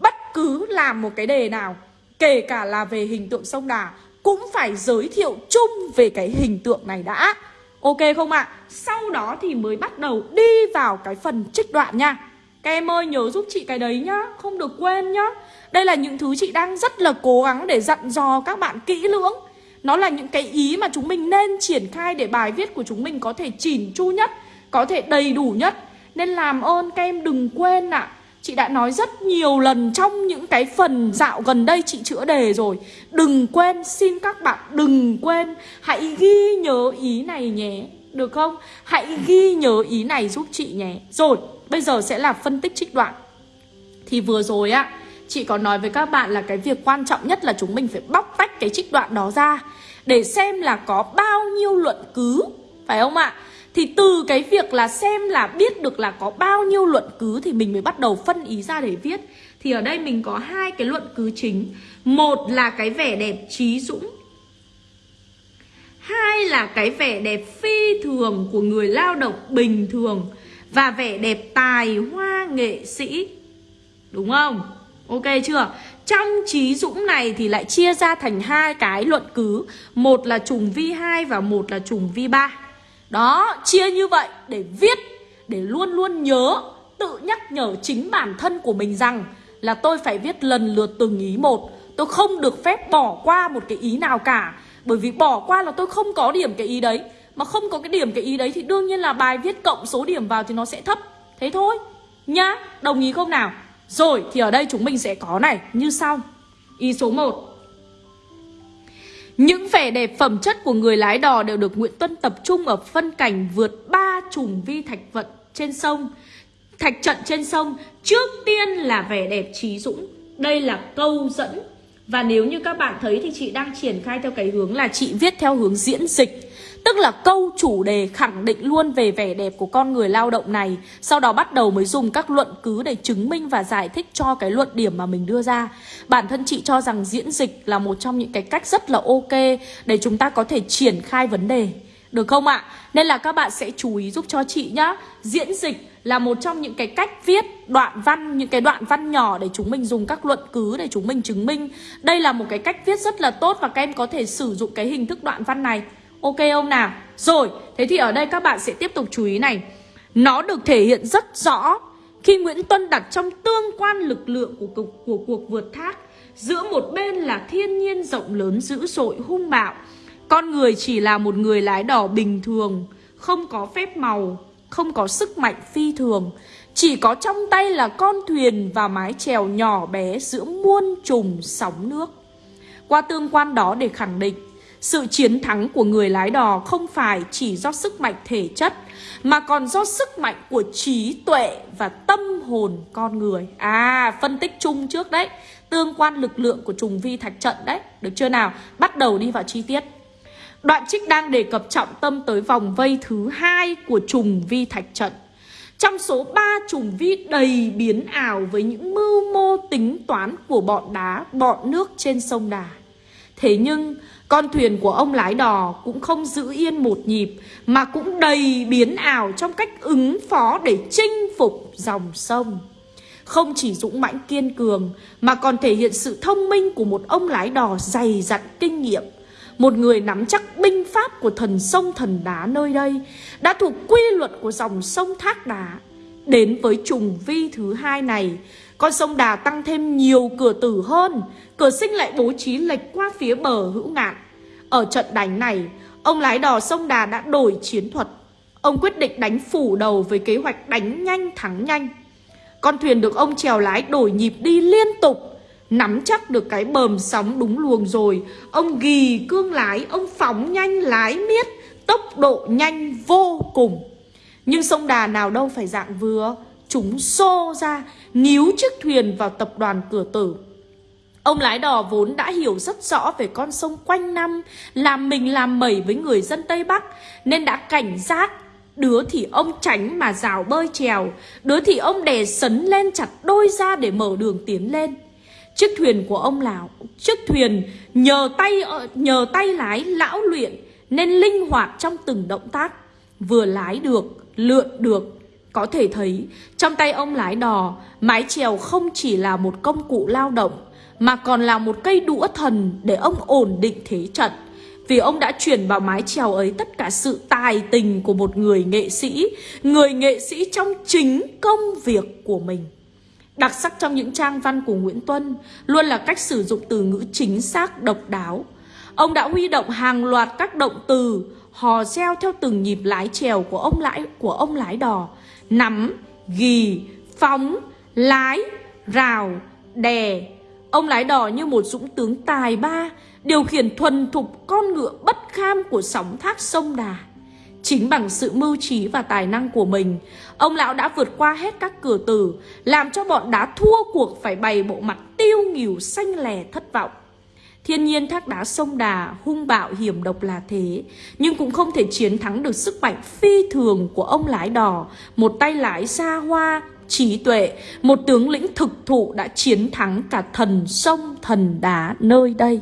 Bất cứ làm một cái đề nào, Kể cả là về hình tượng sông Đà cũng phải giới thiệu chung về cái hình tượng này đã Ok không ạ? À? Sau đó thì mới bắt đầu đi vào cái phần trích đoạn nha Các em ơi, nhớ giúp chị cái đấy nhá, Không được quên nhá Đây là những thứ chị đang rất là cố gắng để dặn dò các bạn kỹ lưỡng Nó là những cái ý mà chúng mình nên triển khai để bài viết của chúng mình có thể chỉn chu nhất, Có thể đầy đủ nhất Nên làm ơn các em đừng quên ạ à. Chị đã nói rất nhiều lần trong những cái phần dạo gần đây chị chữa đề rồi Đừng quên, xin các bạn đừng quên Hãy ghi nhớ ý này nhé Được không? Hãy ghi nhớ ý này giúp chị nhé Rồi, bây giờ sẽ là phân tích trích đoạn Thì vừa rồi á Chị có nói với các bạn là cái việc quan trọng nhất là chúng mình phải bóc tách cái trích đoạn đó ra Để xem là có bao nhiêu luận cứ Phải không ạ? Thì từ cái việc là xem là biết được là có bao nhiêu luận cứ Thì mình mới bắt đầu phân ý ra để viết. Thì ở đây mình có hai cái luận cứ chính. Một là cái vẻ đẹp trí dũng. Hai là cái vẻ đẹp phi thường của người lao động bình thường Và vẻ đẹp tài hoa nghệ sĩ. Đúng không? Ok chưa? Trong trí dũng này thì lại chia ra thành hai cái luận cứ. Một là trùng vi 2 và một là trùng vi 3 đó, chia như vậy để viết Để luôn luôn nhớ Tự nhắc nhở chính bản thân của mình rằng Là tôi phải viết lần lượt từng ý một. Tôi không được phép bỏ qua một cái ý nào cả. Bởi vì bỏ qua là tôi không có điểm cái ý đấy. Mà không có cái điểm cái ý đấy Thì đương nhiên là bài viết cộng số điểm vào thì nó sẽ thấp. Thế thôi. Nhá, đồng ý không nào? Rồi, thì ở đây chúng mình sẽ có này. Như sau. Ý số 1 những vẻ đẹp phẩm chất của người lái đò đều được Nguyễn Tuân tập trung ở phân cảnh vượt ba trùng vi thạch vận trên sông. Thạch trận trên sông, trước tiên là vẻ đẹp trí dũng. Đây là câu dẫn. Và nếu như các bạn thấy thì chị đang triển khai theo cái hướng là chị viết theo hướng diễn dịch. Tức là câu chủ đề khẳng định luôn về vẻ đẹp của con người lao động này. Sau đó bắt đầu mới dùng các luận cứ để chứng minh và giải thích cho cái luận điểm mà mình đưa ra. Bản thân chị cho rằng diễn dịch là một trong những cái cách rất là ok Để chúng ta có thể triển khai vấn đề. Được không ạ? Nên là các bạn sẽ chú ý giúp cho chị nhá. Diễn dịch là một trong những cái cách viết đoạn văn, Những cái đoạn văn nhỏ để chúng mình dùng các luận cứ để chúng mình chứng minh. Đây là một cái cách viết rất là tốt và các em có thể sử dụng cái hình thức đoạn văn này. Ok không nào? Rồi, thế thì ở đây các bạn sẽ tiếp tục chú ý này. Nó được thể hiện rất rõ Khi Nguyễn Tuân đặt trong tương quan lực lượng của, của, của cuộc vượt thác Giữa một bên là thiên nhiên rộng lớn dữ dội hung bạo. Con người chỉ là một người lái đò bình thường Không có phép màu Không có sức mạnh phi thường. Chỉ có trong tay là con thuyền và mái chèo nhỏ bé giữa muôn trùng sóng nước. Qua tương quan đó để khẳng định sự chiến thắng của người lái đò không phải chỉ do sức mạnh thể chất Mà còn do sức mạnh của trí tuệ và tâm hồn con người. À, phân tích chung trước đấy. Tương quan lực lượng của trùng vi thạch trận đấy. Được chưa nào? Bắt đầu đi vào chi tiết. Đoạn trích đang đề cập trọng tâm tới vòng vây thứ hai của trùng vi thạch trận. Trong số 3 trùng vi đầy biến ảo với những mưu mô tính toán của bọn đá, bọn nước trên sông Đà. Thế nhưng con thuyền của ông lái đò cũng không giữ yên một nhịp, Mà cũng đầy biến ảo trong cách ứng phó để chinh phục dòng sông. Không chỉ dũng mãnh kiên cường, Mà còn thể hiện sự thông minh của một ông lái đò dày dặn kinh nghiệm. Một người nắm chắc binh pháp của thần sông thần đá nơi đây Đã thuộc quy luật của dòng sông thác đá. Đến với trùng vi thứ hai này, Con sông Đà tăng thêm nhiều cửa tử hơn, Cửa sinh lại bố trí lệch qua phía bờ hữu ngạn. Ở trận đánh này, Ông lái đò sông Đà đã đổi chiến thuật. Ông quyết định đánh phủ đầu với kế hoạch đánh nhanh thắng nhanh. Con thuyền được ông chèo lái đổi nhịp đi liên tục, Nắm chắc được cái bờm sóng đúng luồng rồi. Ông ghi cương lái, Ông phóng nhanh, lái miết, Tốc độ nhanh vô cùng. Nhưng sông Đà nào đâu phải dạng vừa. Chúng xô ra, Níu chiếc thuyền vào tập đoàn cửa tử. Ông lái đò vốn đã hiểu rất rõ về con sông quanh năm, làm mình làm mẩy với người dân Tây Bắc, nên đã cảnh giác. Đứa thì ông tránh mà rào bơi trèo, đứa thì ông đè sấn lên chặt đôi ra để mở đường tiến lên. Chiếc thuyền của ông lão, chiếc thuyền nhờ tay ờ, nhờ tay lái lão luyện nên linh hoạt trong từng động tác, vừa lái được, lượn được. Có thể thấy, trong tay ông lái đò, mái chèo không chỉ là một công cụ lao động, mà còn là một cây đũa thần để ông ổn định thế trận. Vì ông đã chuyển vào mái chèo ấy tất cả sự tài tình của một người nghệ sĩ, người nghệ sĩ trong chính công việc của mình. Đặc sắc trong những trang văn của Nguyễn Tuân luôn là cách sử dụng từ ngữ chính xác độc đáo. Ông đã huy động hàng loạt các động từ hò reo theo từng nhịp lái chèo của ông lái của ông lái đò, nắm, gì phóng, lái, rào, đè. Ông lái đò như một dũng tướng tài ba, điều khiển thuần thục con ngựa bất kham của sóng thác sông Đà. Chính bằng sự mưu trí và tài năng của mình, ông lão đã vượt qua hết các cửa tử, làm cho bọn đá thua cuộc phải bày bộ mặt tiêu nghỉu xanh lè thất vọng. Thiên nhiên thác đá sông Đà hung bạo hiểm độc là thế, nhưng cũng không thể chiến thắng được sức mạnh phi thường của ông lái đò, một tay lái xa hoa, trí tuệ, một tướng lĩnh thực thụ đã chiến thắng cả thần sông thần đá nơi đây.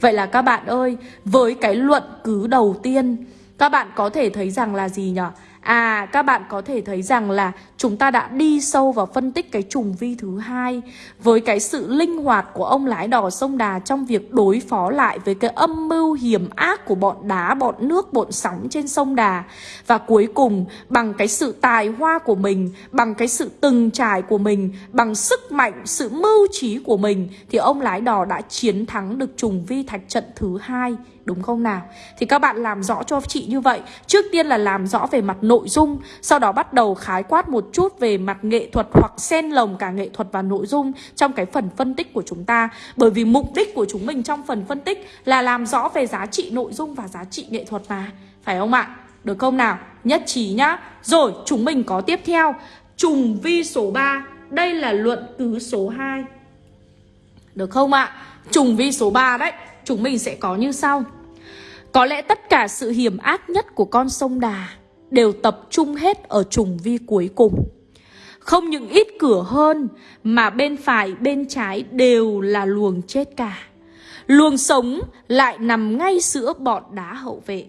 Vậy là các bạn ơi, với cái luận cứ đầu tiên, các bạn có thể thấy rằng là gì nhỉ? À, các bạn có thể thấy rằng là chúng ta đã đi sâu vào phân tích cái trùng vi thứ hai với cái sự linh hoạt của ông lái đò sông Đà trong việc đối phó lại với cái âm mưu hiểm ác của bọn đá, bọn nước, bọn sóng trên sông Đà. Và cuối cùng, bằng cái sự tài hoa của mình, bằng cái sự từng trải của mình, bằng sức mạnh, sự mưu trí của mình thì ông lái đò đã chiến thắng được trùng vi thạch trận thứ hai đúng không nào? Thì các bạn làm rõ cho chị như vậy. Trước tiên là làm rõ về mặt nội dung, Sau đó bắt đầu khái quát một chút về mặt nghệ thuật Hoặc xen lồng cả nghệ thuật và nội dung Trong cái phần phân tích của chúng ta. Bởi vì mục đích của chúng mình trong phần phân tích Là làm rõ về giá trị nội dung và giá trị nghệ thuật mà. Phải không ạ? Được không nào? Nhất trí nhá. Rồi, chúng mình có tiếp theo. Trùng vi số 3 Đây là luận cứ số 2 Được không ạ? Trùng vi số 3 đấy. Chúng mình sẽ có như sau có lẽ tất cả sự hiểm ác nhất của con sông Đà đều tập trung hết ở trùng vi cuối cùng. Không những ít cửa hơn mà bên phải bên trái đều là luồng chết cả. Luồng sống lại nằm ngay giữa bọn đá hậu vệ.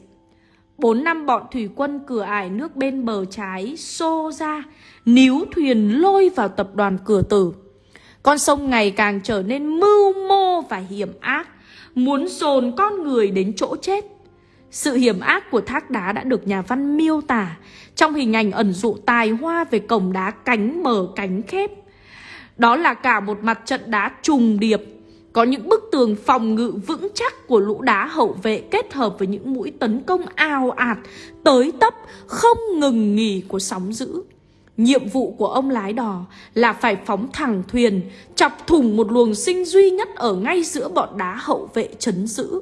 Bốn năm bọn thủy quân cửa ải nước bên bờ trái xô ra, níu thuyền lôi vào tập đoàn cửa tử. Con sông ngày càng trở nên mưu mô và hiểm ác muốn dồn con người đến chỗ chết. Sự hiểm ác của thác đá đã được nhà văn miêu tả trong hình ảnh ẩn dụ tài hoa về cổng đá cánh mở cánh khép. Đó là cả một mặt trận đá trùng điệp, có những bức tường phòng ngự vững chắc của lũ đá hậu vệ kết hợp với những mũi tấn công ao ạt, tới tấp, không ngừng nghỉ của sóng dữ. Nhiệm vụ của ông lái đò là phải phóng thẳng thuyền, chọc thủng một luồng sinh duy nhất ở ngay giữa bọn đá hậu vệ chấn giữ.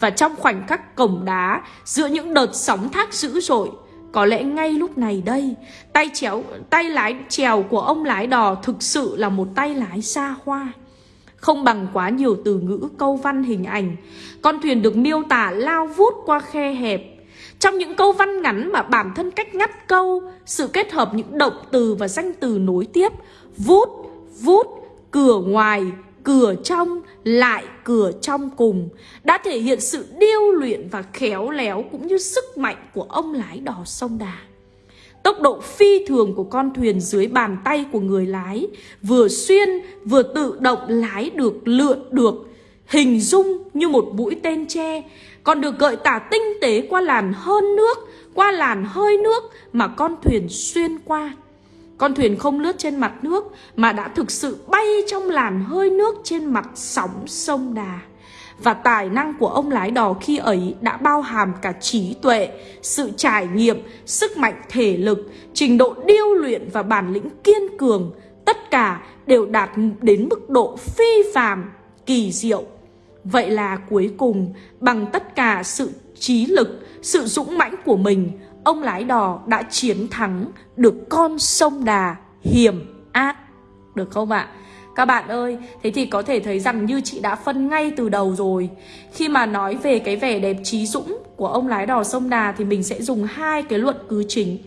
Và trong khoảnh khắc cổng đá, giữa những đợt sóng thác dữ dội, có lẽ ngay lúc này đây, tay chéo tay lái chèo của ông lái đò thực sự là một tay lái xa hoa. Không bằng quá nhiều từ ngữ câu văn hình ảnh, con thuyền được miêu tả lao vút qua khe hẹp, trong những câu văn ngắn mà bản thân cách ngắt câu, sự kết hợp những động từ và danh từ nối tiếp, vút, vút, cửa ngoài, cửa trong, lại cửa trong cùng, đã thể hiện sự điêu luyện và khéo léo cũng như sức mạnh của ông lái đò sông Đà. Tốc độ phi thường của con thuyền dưới bàn tay của người lái, vừa xuyên vừa tự động lái được, lượn được, hình dung như một mũi tên tre, còn được gợi tả tinh tế qua làn hơn nước, qua làn hơi nước mà con thuyền xuyên qua. Con thuyền không lướt trên mặt nước mà đã thực sự bay trong làn hơi nước trên mặt sóng sông Đà. Và tài năng của ông lái đò khi ấy đã bao hàm cả trí tuệ, sự trải nghiệm, sức mạnh thể lực, trình độ điêu luyện và bản lĩnh kiên cường. Tất cả đều đạt đến mức độ phi phàm, kỳ diệu Vậy là cuối cùng, bằng tất cả sự trí lực, sự dũng mãnh của mình, ông lái đò đã chiến thắng được con sông Đà hiểm ác. Được không ạ? Các bạn ơi, thế thì có thể thấy rằng như chị đã phân ngay từ đầu rồi Khi mà nói về cái vẻ đẹp trí dũng của ông lái đò sông Đà Thì mình sẽ dùng hai cái luận cứ chính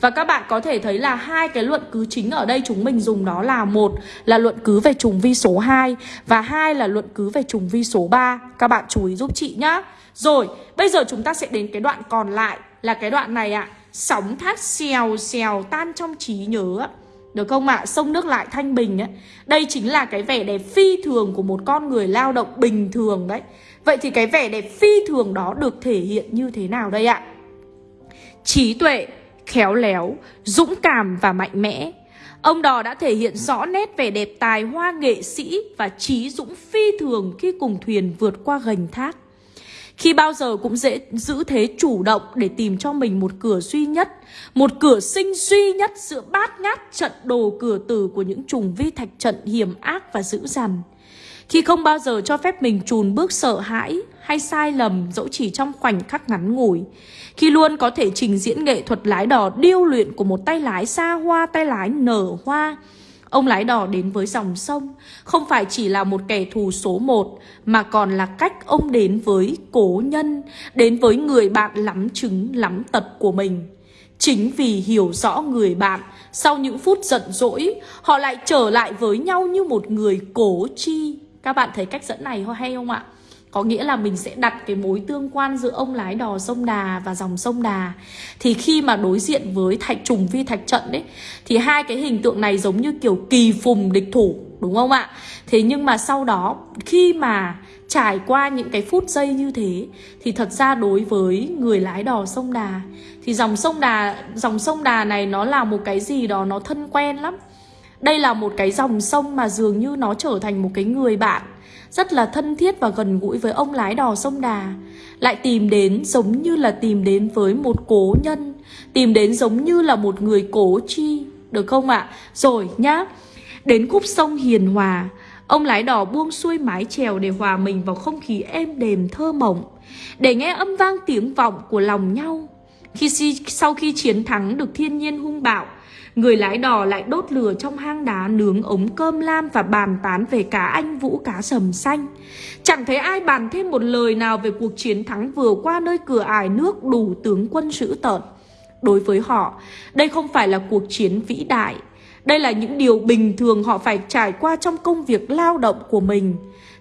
và các bạn có thể thấy là hai cái luận cứ chính ở đây chúng mình dùng đó là một là luận cứ về trùng vi số 2 và hai là luận cứ về trùng vi số 3. Các bạn chú ý giúp chị nhá. Rồi, bây giờ chúng ta sẽ đến cái đoạn còn lại là cái đoạn này ạ. À. Sóng thác xèo xèo tan trong trí nhớ Được không ạ? À? Sông nước lại thanh bình ấy. Đây chính là cái vẻ đẹp phi thường của một con người lao động bình thường đấy. Vậy thì cái vẻ đẹp phi thường đó được thể hiện như thế nào đây ạ? Trí tuệ, khéo léo, dũng cảm và mạnh mẽ. Ông Đò đã thể hiện rõ nét vẻ đẹp tài hoa nghệ sĩ và trí dũng phi thường khi cùng thuyền vượt qua gành thác. Khi bao giờ cũng dễ giữ thế chủ động để tìm cho mình một cửa duy nhất, một cửa sinh duy nhất giữa bát ngát trận đồ cửa tử của những trùng vi thạch trận hiểm ác và dữ dằn. Khi không bao giờ cho phép mình trùn bước sợ hãi hay sai lầm dẫu chỉ trong khoảnh khắc ngắn ngủi. Khi luôn có thể trình diễn nghệ thuật lái đò điêu luyện của một tay lái xa hoa, tay lái nở hoa. Ông lái đò đến với dòng sông không phải chỉ là một kẻ thù số một mà còn là cách ông đến với cố nhân, đến với người bạn lắm chứng lắm tật của mình. Chính vì hiểu rõ người bạn, sau những phút giận dỗi, họ lại trở lại với nhau như một người cố chi. Các bạn thấy cách dẫn này hay không ạ? Có nghĩa là mình sẽ đặt cái mối tương quan giữa ông lái đò sông Đà và dòng sông Đà Thì khi mà đối diện với thạch trùng vi thạch trận đấy Thì hai cái hình tượng này giống như kiểu kỳ phùng địch thủ, Đúng không ạ? Thế nhưng mà sau đó, khi mà trải qua những cái phút giây như thế, Thì thật ra đối với người lái đò sông Đà, Thì dòng sông Đà, dòng sông Đà này nó là một cái gì đó nó thân quen lắm đây là một cái dòng sông mà dường như nó trở thành một cái người bạn rất là thân thiết và gần gũi với ông lái đò sông Đà. Lại tìm đến giống như là tìm đến với một cố nhân, tìm đến giống như là một người cố chi, được không ạ? À? Rồi nhá, đến khúc sông Hiền Hòa, ông lái đò buông xuôi mái chèo để hòa mình vào không khí êm đềm thơ mộng, để nghe âm vang tiếng vọng của lòng nhau. Khi sau khi chiến thắng được thiên nhiên hung bạo, Người lái đò lại đốt lửa trong hang đá nướng ống cơm lam và bàn tán về cá anh vũ cá sầm xanh. Chẳng thấy ai bàn thêm một lời nào về cuộc chiến thắng vừa qua nơi cửa ải nước đủ tướng quân dữ tợn. Đối với họ, đây không phải là cuộc chiến vĩ đại. Đây là những điều bình thường họ phải trải qua trong công việc lao động của mình.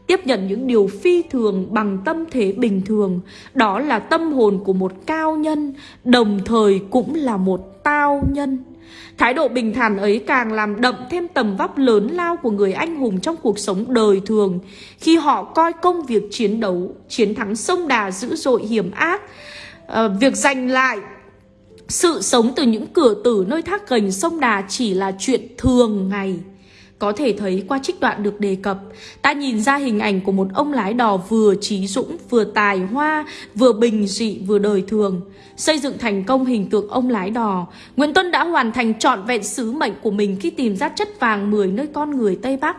Tiếp nhận những điều phi thường bằng tâm thế bình thường Đó là tâm hồn của một cao nhân Đồng thời cũng là một tao nhân Thái độ bình thản ấy càng làm đậm thêm tầm vóc lớn lao của người anh hùng trong cuộc sống đời thường khi họ coi công việc chiến đấu, chiến thắng sông đà dữ dội hiểm ác, à, việc giành lại sự sống từ những cửa tử nơi thác gành sông đà chỉ là chuyện thường ngày. Có thể thấy qua trích đoạn được đề cập, ta nhìn ra hình ảnh của một ông lái đò vừa trí dũng, vừa tài hoa, vừa bình dị, vừa đời thường. Xây dựng thành công hình tượng ông lái đò, Nguyễn Tuân đã hoàn thành trọn vẹn sứ mệnh của mình khi tìm ra chất vàng 10 nơi con người Tây Bắc.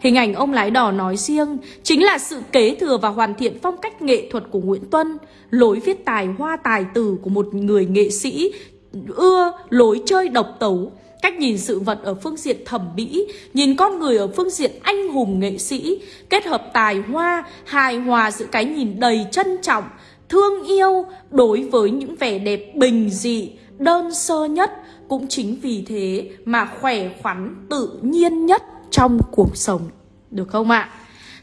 Hình ảnh ông lái đò nói riêng chính là sự kế thừa và hoàn thiện phong cách nghệ thuật của Nguyễn Tuân, lối viết tài hoa tài tử của một người nghệ sĩ ưa lối chơi độc tấu, Cách nhìn sự vật ở phương diện thẩm mỹ, nhìn con người ở phương diện anh hùng nghệ sĩ, kết hợp tài hoa, hài hòa giữa cái nhìn đầy trân trọng, thương yêu đối với những vẻ đẹp bình dị, đơn sơ nhất. Cũng chính vì thế mà khỏe khoắn tự nhiên nhất trong cuộc sống. Được không ạ?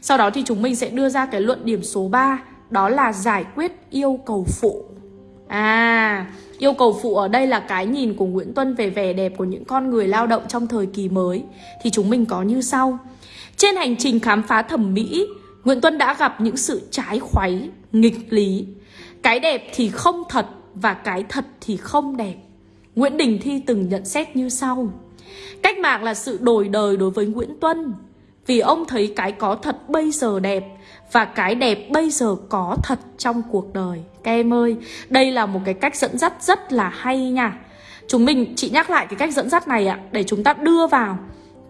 Sau đó thì chúng mình sẽ đưa ra cái luận điểm số 3 Đó là giải quyết yêu cầu phụ À, yêu cầu phụ ở đây là cái nhìn của Nguyễn Tuân về vẻ đẹp của những con người lao động trong thời kỳ mới. Thì chúng mình có như sau. Trên hành trình khám phá thẩm mỹ, Nguyễn Tuân đã gặp những sự trái khoáy, nghịch lý. Cái đẹp thì không thật và cái thật thì không đẹp. Nguyễn Đình Thi từng nhận xét như sau. Cách mạng là sự đổi đời đối với Nguyễn Tuân. Vì ông thấy cái có thật bây giờ đẹp và cái đẹp bây giờ có thật trong cuộc đời. Các em ơi, đây là một cái cách dẫn dắt rất là hay nha. Chúng mình, chị nhắc lại cái cách dẫn dắt này ạ, để chúng ta đưa vào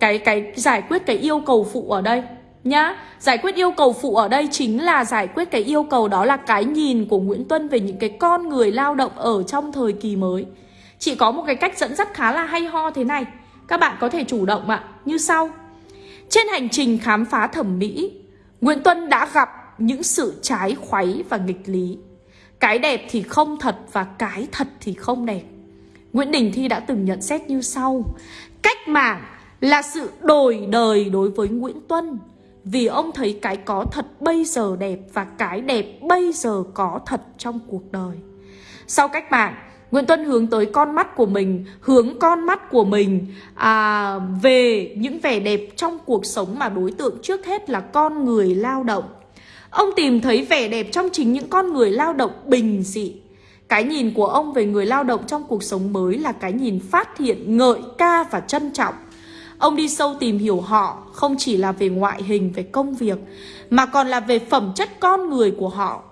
cái cái giải quyết cái yêu cầu phụ ở đây nhá. Giải quyết yêu cầu phụ ở đây chính là giải quyết cái yêu cầu đó là cái nhìn của Nguyễn Tuân về những cái con người lao động ở trong thời kỳ mới. Chị có một cái cách dẫn dắt khá là hay ho thế này. Các bạn có thể chủ động ạ, như sau. Trên hành trình khám phá thẩm mỹ, Nguyễn Tuân đã gặp những sự trái khoáy và nghịch lý. Cái đẹp thì không thật và cái thật thì không đẹp. Nguyễn Đình Thi đã từng nhận xét như sau Cách mạng là sự đổi đời đối với Nguyễn Tuân, Vì ông thấy cái có thật bây giờ đẹp Và cái đẹp bây giờ có thật trong cuộc đời Sau cách mạng Nguyễn Tuân hướng tới con mắt của mình Hướng con mắt của mình à, Về những vẻ đẹp trong cuộc sống Mà đối tượng trước hết là con người lao động Ông tìm thấy vẻ đẹp trong chính những con người lao động bình dị cái nhìn của ông về người lao động trong cuộc sống mới là cái nhìn phát hiện, ngợi ca và trân trọng. Ông đi sâu tìm hiểu họ không chỉ là về ngoại hình, về công việc mà còn là về phẩm chất con người của họ.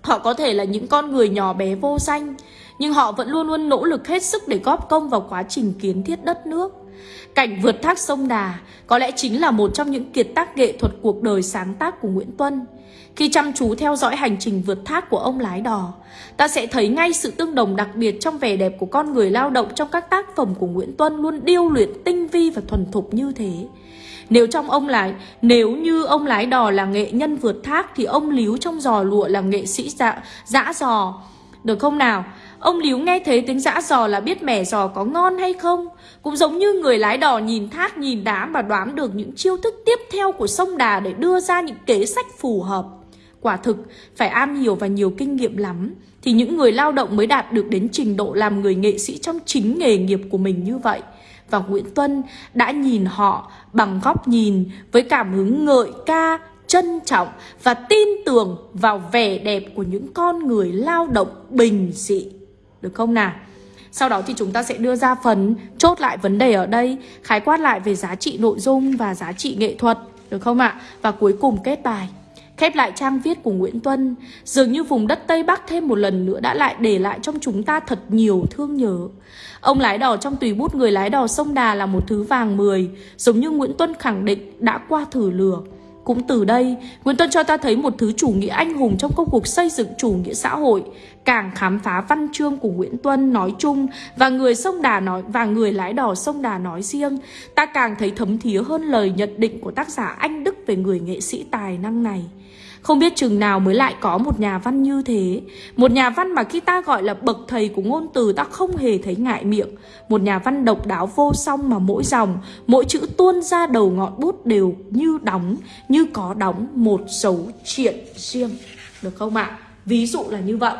Họ có thể là những con người nhỏ bé vô danh nhưng họ vẫn luôn luôn nỗ lực hết sức để góp công vào quá trình kiến thiết đất nước. Cảnh vượt thác sông Đà có lẽ chính là một trong những kiệt tác nghệ thuật cuộc đời sáng tác của Nguyễn Tuân. Khi chăm chú theo dõi hành trình vượt thác của ông lái đò, ta sẽ thấy ngay sự tương đồng đặc biệt trong vẻ đẹp của con người lao động trong các tác phẩm của Nguyễn Tuân luôn điêu luyện tinh vi và thuần thục như thế. Nếu trong ông lái, nếu như ông lái đò là nghệ nhân vượt thác thì ông Líu trong giò lụa là nghệ sĩ dạ, dã giò. Được không nào? Ông Líu nghe thấy tiếng dã giò là biết mẻ giò có ngon hay không Cũng giống như người lái đò nhìn thác nhìn đá mà đoán được những chiêu thức tiếp theo của sông Đà để đưa ra những kế sách phù hợp. Quả thực, phải am hiểu và nhiều kinh nghiệm lắm Thì những người lao động mới đạt được đến trình độ làm người nghệ sĩ trong chính nghề nghiệp của mình như vậy. Và Nguyễn Tuân đã nhìn họ bằng góc nhìn với cảm hứng ngợi ca, trân trọng và tin tưởng vào vẻ đẹp của những con người lao động bình dị được không nào? Sau đó thì chúng ta sẽ đưa ra phần chốt lại vấn đề ở đây, Khái quát lại về giá trị nội dung và giá trị nghệ thuật Được không ạ? Và cuối cùng kết bài Khép lại trang viết của Nguyễn Tuân Dường như vùng đất Tây Bắc thêm một lần nữa đã lại để lại trong chúng ta thật nhiều thương nhớ Ông lái đò trong tùy bút người lái đò sông Đà là một thứ vàng mười Giống như Nguyễn Tuân khẳng định đã qua thử lửa cũng từ đây, Nguyễn Tuân cho ta thấy một thứ chủ nghĩa anh hùng trong công cuộc xây dựng chủ nghĩa xã hội. Càng khám phá văn chương của Nguyễn Tuân nói chung và người sông Đà nói và người lái đò sông Đà nói riêng, ta càng thấy thấm thía hơn lời nhận định của tác giả Anh Đức về người nghệ sĩ tài năng này. Không biết chừng nào mới lại có một nhà văn như thế Một nhà văn mà khi ta gọi là bậc thầy của ngôn từ, ta không hề thấy ngại miệng Một nhà văn độc đáo vô song mà mỗi dòng, Mỗi chữ tuôn ra đầu ngọn bút đều như đóng, Như có đóng một dấu chuyện riêng Được không ạ? À? Ví dụ là như vậy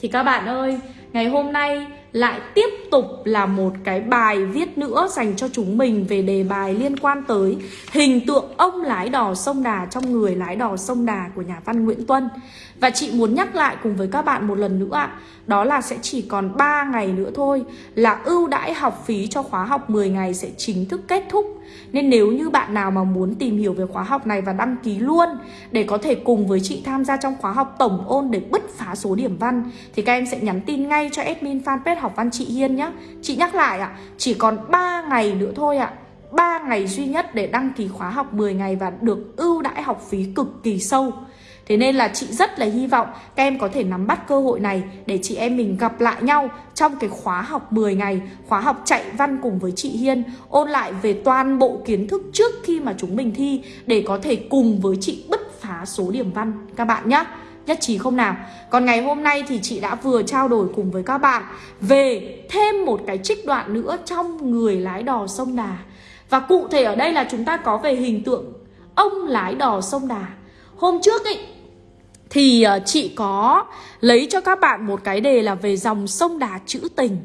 Thì các bạn ơi, Ngày hôm nay lại tiếp tục là một cái bài viết nữa dành cho chúng mình về đề bài liên quan tới hình tượng ông lái đò sông Đà trong người lái đò sông Đà của nhà văn Nguyễn Tuân. Và chị muốn nhắc lại cùng với các bạn một lần nữa ạ, đó là sẽ chỉ còn 3 ngày nữa thôi là ưu đãi học phí cho khóa học 10 ngày sẽ chính thức kết thúc. Nên nếu như bạn nào mà muốn tìm hiểu về khóa học này và đăng ký luôn để có thể cùng với chị tham gia trong khóa học tổng ôn để bứt phá số điểm văn thì các em sẽ nhắn tin ngay cho admin fanpage học văn chị Hiên nhé. Chị nhắc lại ạ, chỉ còn 3 ngày nữa thôi ạ. 3 ngày duy nhất để đăng ký khóa học 10 ngày và được ưu đãi học phí cực kỳ sâu. Thế nên là chị rất là hy vọng các em có thể nắm bắt cơ hội này để chị em mình gặp lại nhau trong cái khóa học 10 ngày, khóa học chạy văn cùng với chị Hiên, ôn lại về toàn bộ kiến thức trước khi mà chúng mình thi để có thể cùng với chị bứt phá số điểm văn các bạn nhé. Nhất trí không nào? Còn ngày hôm nay thì chị đã vừa trao đổi cùng với các bạn về thêm một cái trích đoạn nữa trong người lái đò sông Đà. Và cụ thể ở đây là chúng ta có về hình tượng ông lái đò sông Đà. Hôm trước ấy, thì ờ, chị có lấy cho các bạn một cái đề là về dòng sông Đà trữ tình.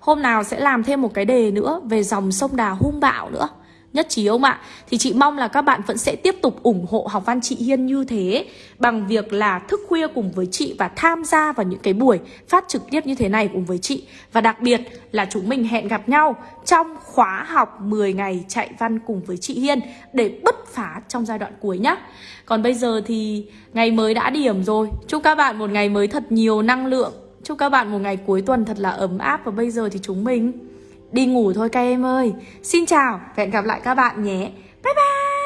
Hôm nào sẽ làm thêm một cái đề nữa về dòng sông Đà hung bạo nữa. Nhất trí không ạ? Thì chị mong là các bạn vẫn sẽ tiếp tục ủng hộ học văn chị Hiên như thế, Bằng việc là thức khuya cùng với chị và tham gia vào những cái buổi phát trực tiếp như thế này cùng với chị. Và đặc biệt là chúng mình hẹn gặp nhau trong khóa học 10 ngày chạy văn cùng với chị Hiên Để bứt phá trong giai đoạn cuối nhá. Còn bây giờ thì ngày mới đã điểm rồi. Chúc các bạn một ngày mới thật nhiều năng lượng. Chúc các bạn một ngày cuối tuần thật là ấm áp. Và bây giờ thì chúng mình đi ngủ thôi các em ơi. Xin chào và hẹn gặp lại các bạn nhé. Bye bye.